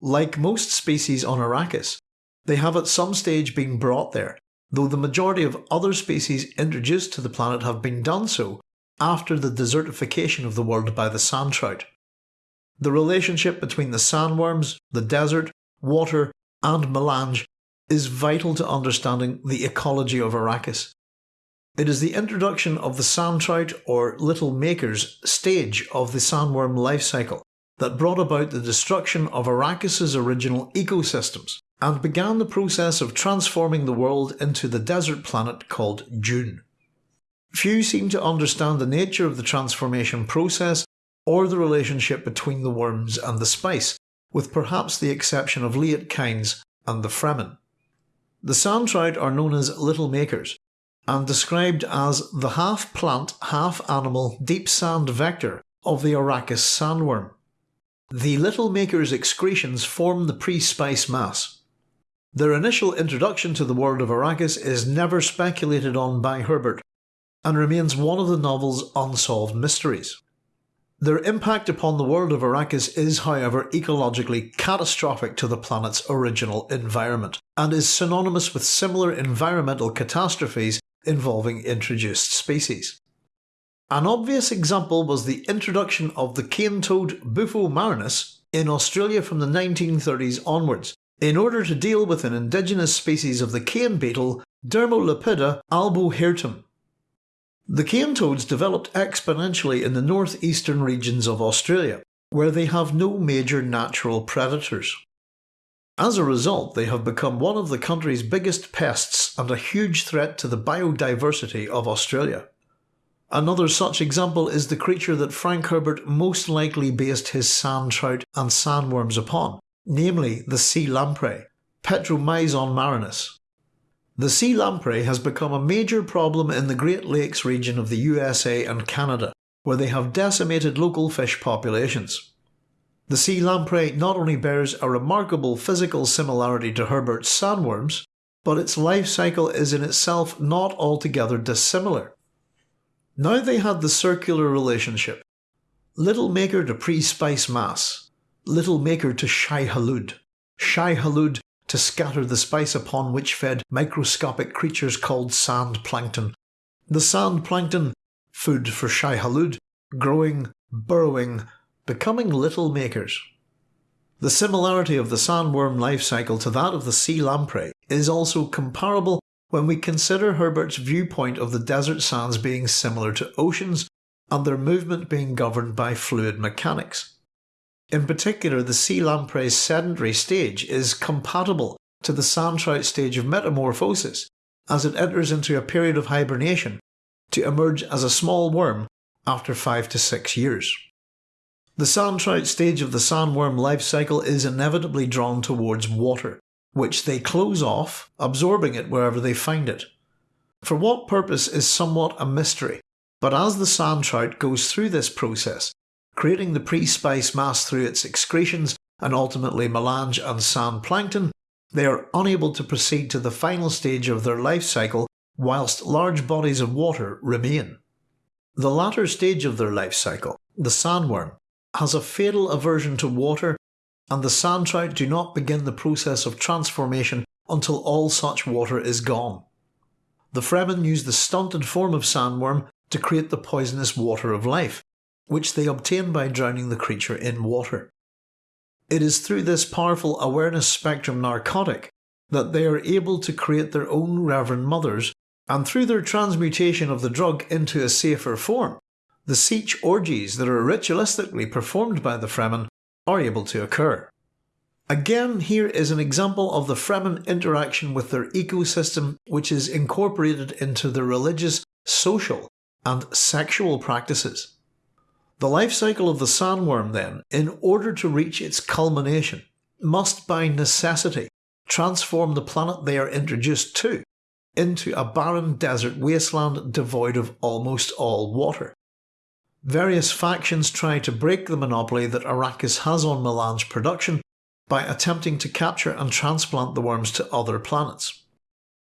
Like most species on Arrakis, they have at some stage been brought there, though the majority of other species introduced to the planet have been done so after the desertification of the world by the sand trout. The relationship between the sandworms, the desert, water, and melange is vital to understanding the ecology of Arrakis. It is the introduction of the sand trout or little makers stage of the sandworm life cycle that brought about the destruction of Arrakis's original ecosystems and began the process of transforming the world into the desert planet called Dune. Few seem to understand the nature of the transformation process or the relationship between the worms and the spice, with perhaps the exception of Liet Kynes and the Fremen. The sand trout are known as little makers, and described as the half plant, half animal deep sand vector of the Arrakis sandworm. The little maker's excretions form the pre-spice mass. Their initial introduction to the world of Arrakis is never speculated on by Herbert, and remains one of the novel's unsolved mysteries. Their impact upon the world of Arrakis is, however, ecologically catastrophic to the planet's original environment, and is synonymous with similar environmental catastrophes involving introduced species. An obvious example was the introduction of the cane toad Bufo marinus in Australia from the 1930s onwards, in order to deal with an indigenous species of the cane beetle Dermolepida albohirtum, the cane toads developed exponentially in the northeastern regions of Australia, where they have no major natural predators. As a result, they have become one of the country's biggest pests and a huge threat to the biodiversity of Australia. Another such example is the creature that Frank Herbert most likely based his sand trout and sandworms upon, namely the sea lamprey, Petromyzon marinus. The sea lamprey has become a major problem in the Great Lakes region of the USA and Canada, where they have decimated local fish populations. The sea lamprey not only bears a remarkable physical similarity to Herbert's sandworms, but its life cycle is in itself not altogether dissimilar. Now they had the circular relationship. Little maker to pre-spice mass, little maker to Shai Hulud, Shai Hulud to scatter the spice upon which fed microscopic creatures called sand plankton. The sand plankton, food for Shai Hulud, growing, burrowing, becoming little makers. The similarity of the sandworm life cycle to that of the sea lamprey is also comparable when we consider Herbert's viewpoint of the desert sands being similar to oceans and their movement being governed by fluid mechanics. In particular, the sea lamprey's sedentary stage is compatible to the sand trout stage of metamorphosis as it enters into a period of hibernation to emerge as a small worm after 5 to 6 years. The sand trout stage of the sandworm life cycle is inevitably drawn towards water, which they close off, absorbing it wherever they find it. For what purpose is somewhat a mystery, but as the sand trout goes through this process, creating the pre-spice mass through its excretions and ultimately melange and sand plankton, they are unable to proceed to the final stage of their life cycle whilst large bodies of water remain. The latter stage of their life cycle, the sandworm, has a fatal aversion to water and the sand trout do not begin the process of transformation until all such water is gone. The Fremen use the stunted form of sandworm to create the poisonous water of life, which they obtain by drowning the creature in water. It is through this powerful awareness spectrum narcotic that they are able to create their own Reverend Mothers, and through their transmutation of the drug into a safer form, the Sietch orgies that are ritualistically performed by the Fremen are able to occur. Again, here is an example of the Fremen interaction with their ecosystem which is incorporated into their religious, social, and sexual practices. The life cycle of the sandworm, then, in order to reach its culmination, must by necessity transform the planet they are introduced to into a barren desert wasteland devoid of almost all water. Various factions try to break the monopoly that Arrakis has on melange production, by attempting to capture and transplant the worms to other planets.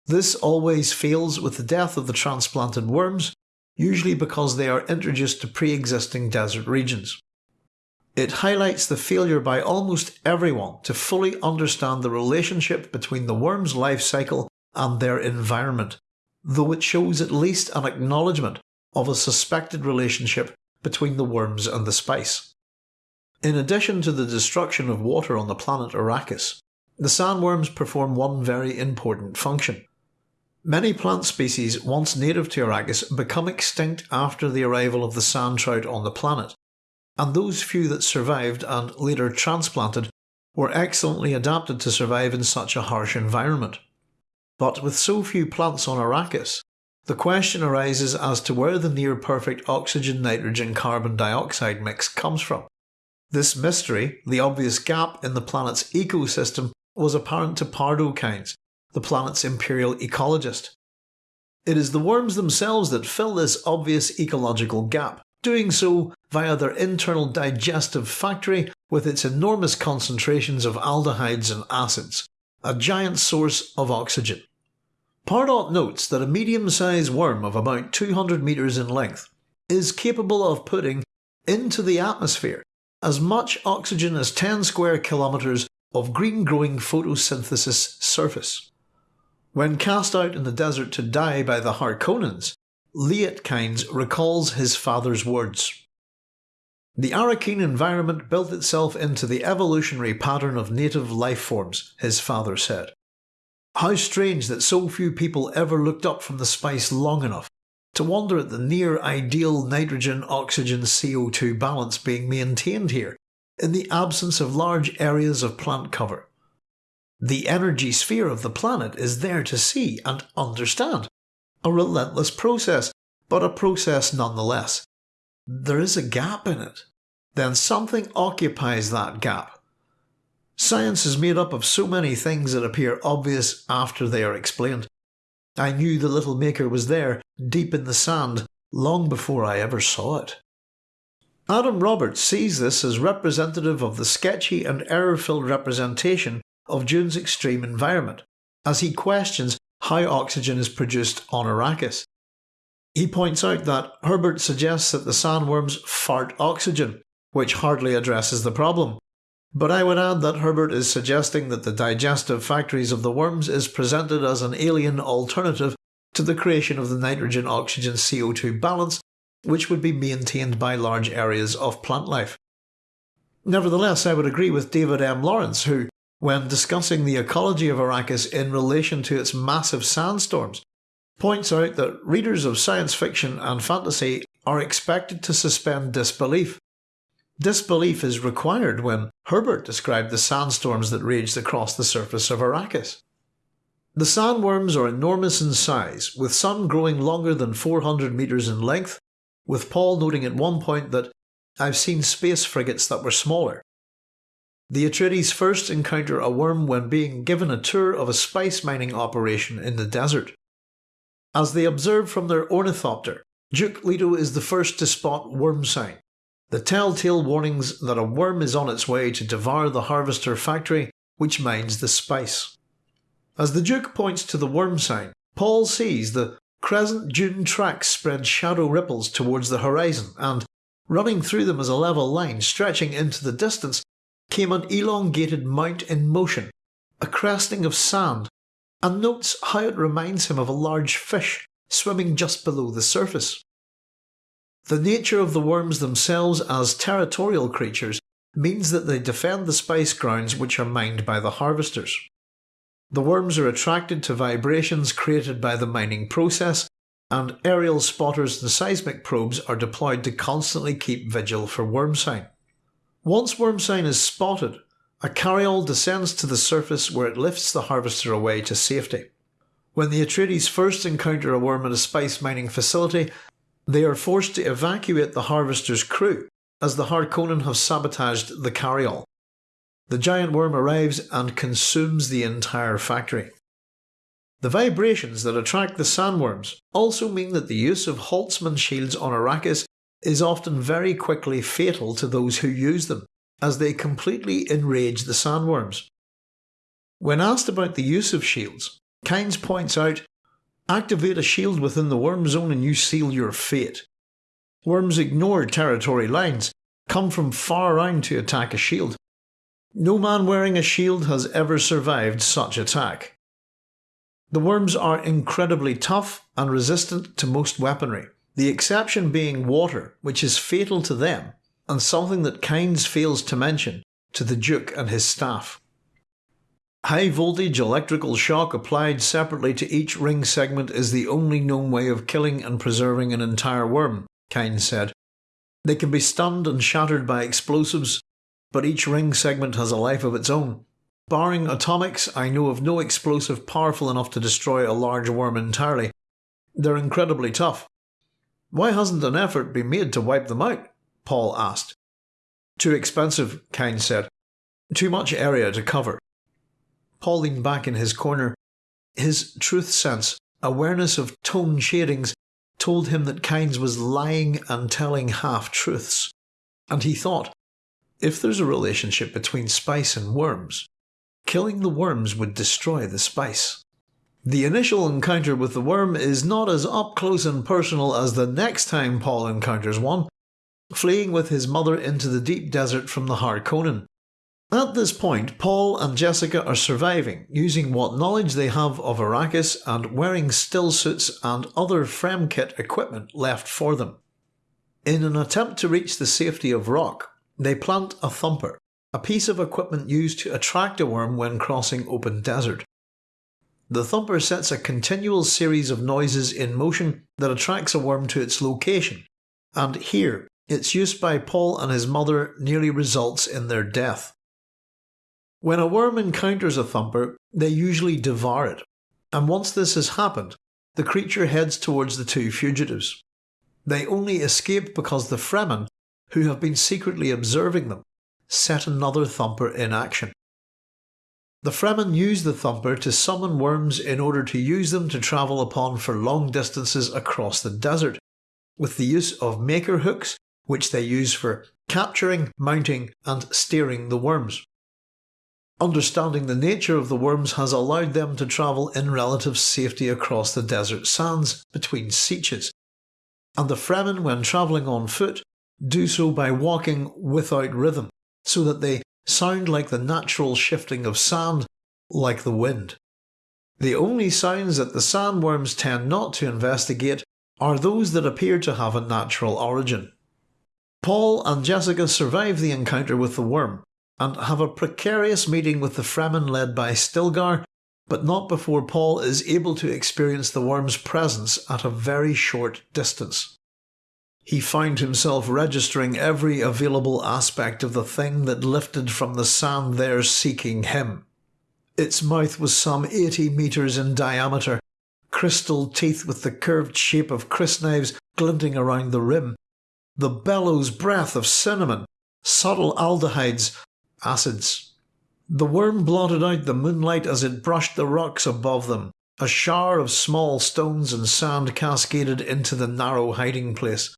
This always fails with the death of the transplanted worms, usually because they are introduced to pre-existing desert regions. It highlights the failure by almost everyone to fully understand the relationship between the worm's life cycle and their environment, though it shows at least an acknowledgement of a suspected relationship between the worms and the spice. In addition to the destruction of water on the planet Arrakis, the sandworms perform one very important function. Many plant species once native to Arrakis become extinct after the arrival of the sand trout on the planet, and those few that survived and later transplanted were excellently adapted to survive in such a harsh environment. But with so few plants on Arrakis, the question arises as to where the near perfect oxygen nitrogen carbon dioxide mix comes from. This mystery, the obvious gap in the planet's ecosystem, was apparent to Pardot Kynes, the planet's imperial ecologist. It is the worms themselves that fill this obvious ecological gap, doing so via their internal digestive factory with its enormous concentrations of aldehydes and acids, a giant source of oxygen. Pardot notes that a medium-sized worm of about 200 metres in length is capable of putting into the atmosphere as much oxygen as 10 square kilometres of green-growing photosynthesis surface. When cast out in the desert to die by the Harkonnens, Liet recalls his father's words. The Arrakeen environment built itself into the evolutionary pattern of native life forms, his father said. How strange that so few people ever looked up from the spice long enough to wonder at the near ideal nitrogen oxygen CO2 balance being maintained here, in the absence of large areas of plant cover. The energy sphere of the planet is there to see and understand. A relentless process, but a process nonetheless. There is a gap in it. Then something occupies that gap. Science is made up of so many things that appear obvious after they are explained. I knew the little maker was there, deep in the sand, long before I ever saw it. Adam Roberts sees this as representative of the sketchy and error-filled representation of Dune's extreme environment, as he questions how oxygen is produced on Arrakis. He points out that Herbert suggests that the sandworms fart oxygen, which hardly addresses the problem. But I would add that Herbert is suggesting that the digestive factories of the worms is presented as an alien alternative to the creation of the nitrogen oxygen CO2 balance, which would be maintained by large areas of plant life. Nevertheless, I would agree with David M. Lawrence, who, when discussing the ecology of Arrakis in relation to its massive sandstorms, points out that readers of science fiction and fantasy are expected to suspend disbelief Disbelief is required when Herbert described the sandstorms that raged across the surface of Arrakis. The sandworms are enormous in size, with some growing longer than 400 metres in length, with Paul noting at one point that I've seen space frigates that were smaller. The Atreides first encounter a worm when being given a tour of a spice mining operation in the desert. As they observe from their ornithopter, Duke Leto is the first to spot worm sign, the telltale warnings that a worm is on its way to devour the harvester factory which mines the spice. As the Duke points to the worm sign, Paul sees the crescent dune tracks spread shadow ripples towards the horizon and, running through them as a level line stretching into the distance, came an elongated mount in motion, a cresting of sand, and notes how it reminds him of a large fish swimming just below the surface. The nature of the worms themselves as territorial creatures means that they defend the spice grounds which are mined by the harvesters. The worms are attracted to vibrations created by the mining process, and aerial spotters and seismic probes are deployed to constantly keep vigil for worm sign. Once worm sign is spotted, a carryall descends to the surface where it lifts the harvester away to safety. When the Atreides first encounter a worm at a spice mining facility, they are forced to evacuate the harvester's crew, as the Harkonnen have sabotaged the carryall. The giant worm arrives and consumes the entire factory. The vibrations that attract the sandworms also mean that the use of Holtzman shields on Arrakis is often very quickly fatal to those who use them, as they completely enrage the sandworms. When asked about the use of shields, Kynes points out activate a shield within the worm zone and you seal your fate. Worms ignore territory lines, come from far around to attack a shield. No man wearing a shield has ever survived such attack. The worms are incredibly tough and resistant to most weaponry, the exception being water, which is fatal to them, and something that Kynes fails to mention to the Duke and his staff. High voltage electrical shock applied separately to each ring segment is the only known way of killing and preserving an entire worm, Kynes said. They can be stunned and shattered by explosives, but each ring segment has a life of its own. Barring atomics, I know of no explosive powerful enough to destroy a large worm entirely. They're incredibly tough. Why hasn't an effort been made to wipe them out? Paul asked. Too expensive, Kynes said. Too much area to cover. Paul leaned back in his corner. His truth sense, awareness of tone shadings, told him that Kynes was lying and telling half truths. And he thought, if there's a relationship between spice and worms, killing the worms would destroy the spice. The initial encounter with the worm is not as up close and personal as the next time Paul encounters one, fleeing with his mother into the deep desert from the Harkonnen. At this point, Paul and Jessica are surviving, using what knowledge they have of Arrakis and wearing still suits and other Fremkit equipment left for them. In an attempt to reach the safety of rock, they plant a thumper, a piece of equipment used to attract a worm when crossing open desert. The thumper sets a continual series of noises in motion that attracts a worm to its location, and here, its use by Paul and his mother nearly results in their death. When a worm encounters a thumper, they usually devour it, and once this has happened, the creature heads towards the two fugitives. They only escape because the Fremen, who have been secretly observing them, set another thumper in action. The Fremen use the thumper to summon worms in order to use them to travel upon for long distances across the desert, with the use of maker hooks, which they use for capturing, mounting, and steering the worms. Understanding the nature of the worms has allowed them to travel in relative safety across the desert sands between sietches, and the Fremen, when travelling on foot, do so by walking without rhythm, so that they sound like the natural shifting of sand, like the wind. The only signs that the sandworms tend not to investigate are those that appear to have a natural origin. Paul and Jessica survive the encounter with the worm, and have a precarious meeting with the Fremen led by Stilgar, but not before Paul is able to experience the worm's presence at a very short distance. He found himself registering every available aspect of the thing that lifted from the sand there seeking him. Its mouth was some 80 metres in diameter, crystal teeth with the curved shape of crysknives glinting around the rim, the bellows breath of cinnamon, subtle aldehydes acids. The worm blotted out the moonlight as it brushed the rocks above them. A shower of small stones and sand cascaded into the narrow hiding place.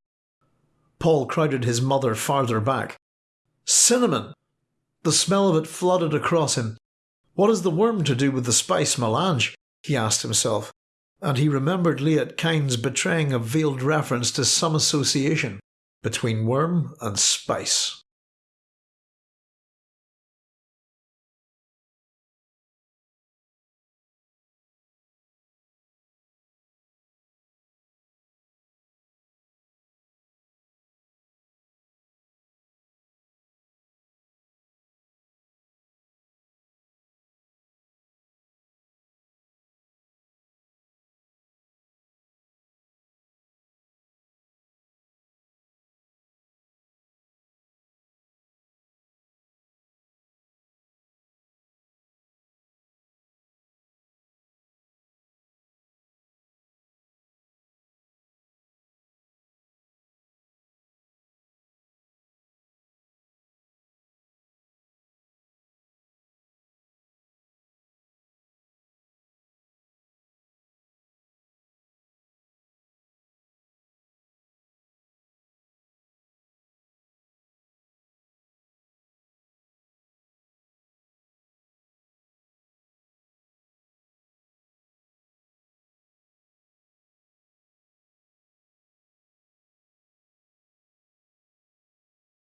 Paul crowded his mother farther back. Cinnamon! The smell of it flooded across him. What has the worm to do with the spice melange? he asked himself, and he remembered Liet Kynes betraying a veiled reference to some association between worm and spice.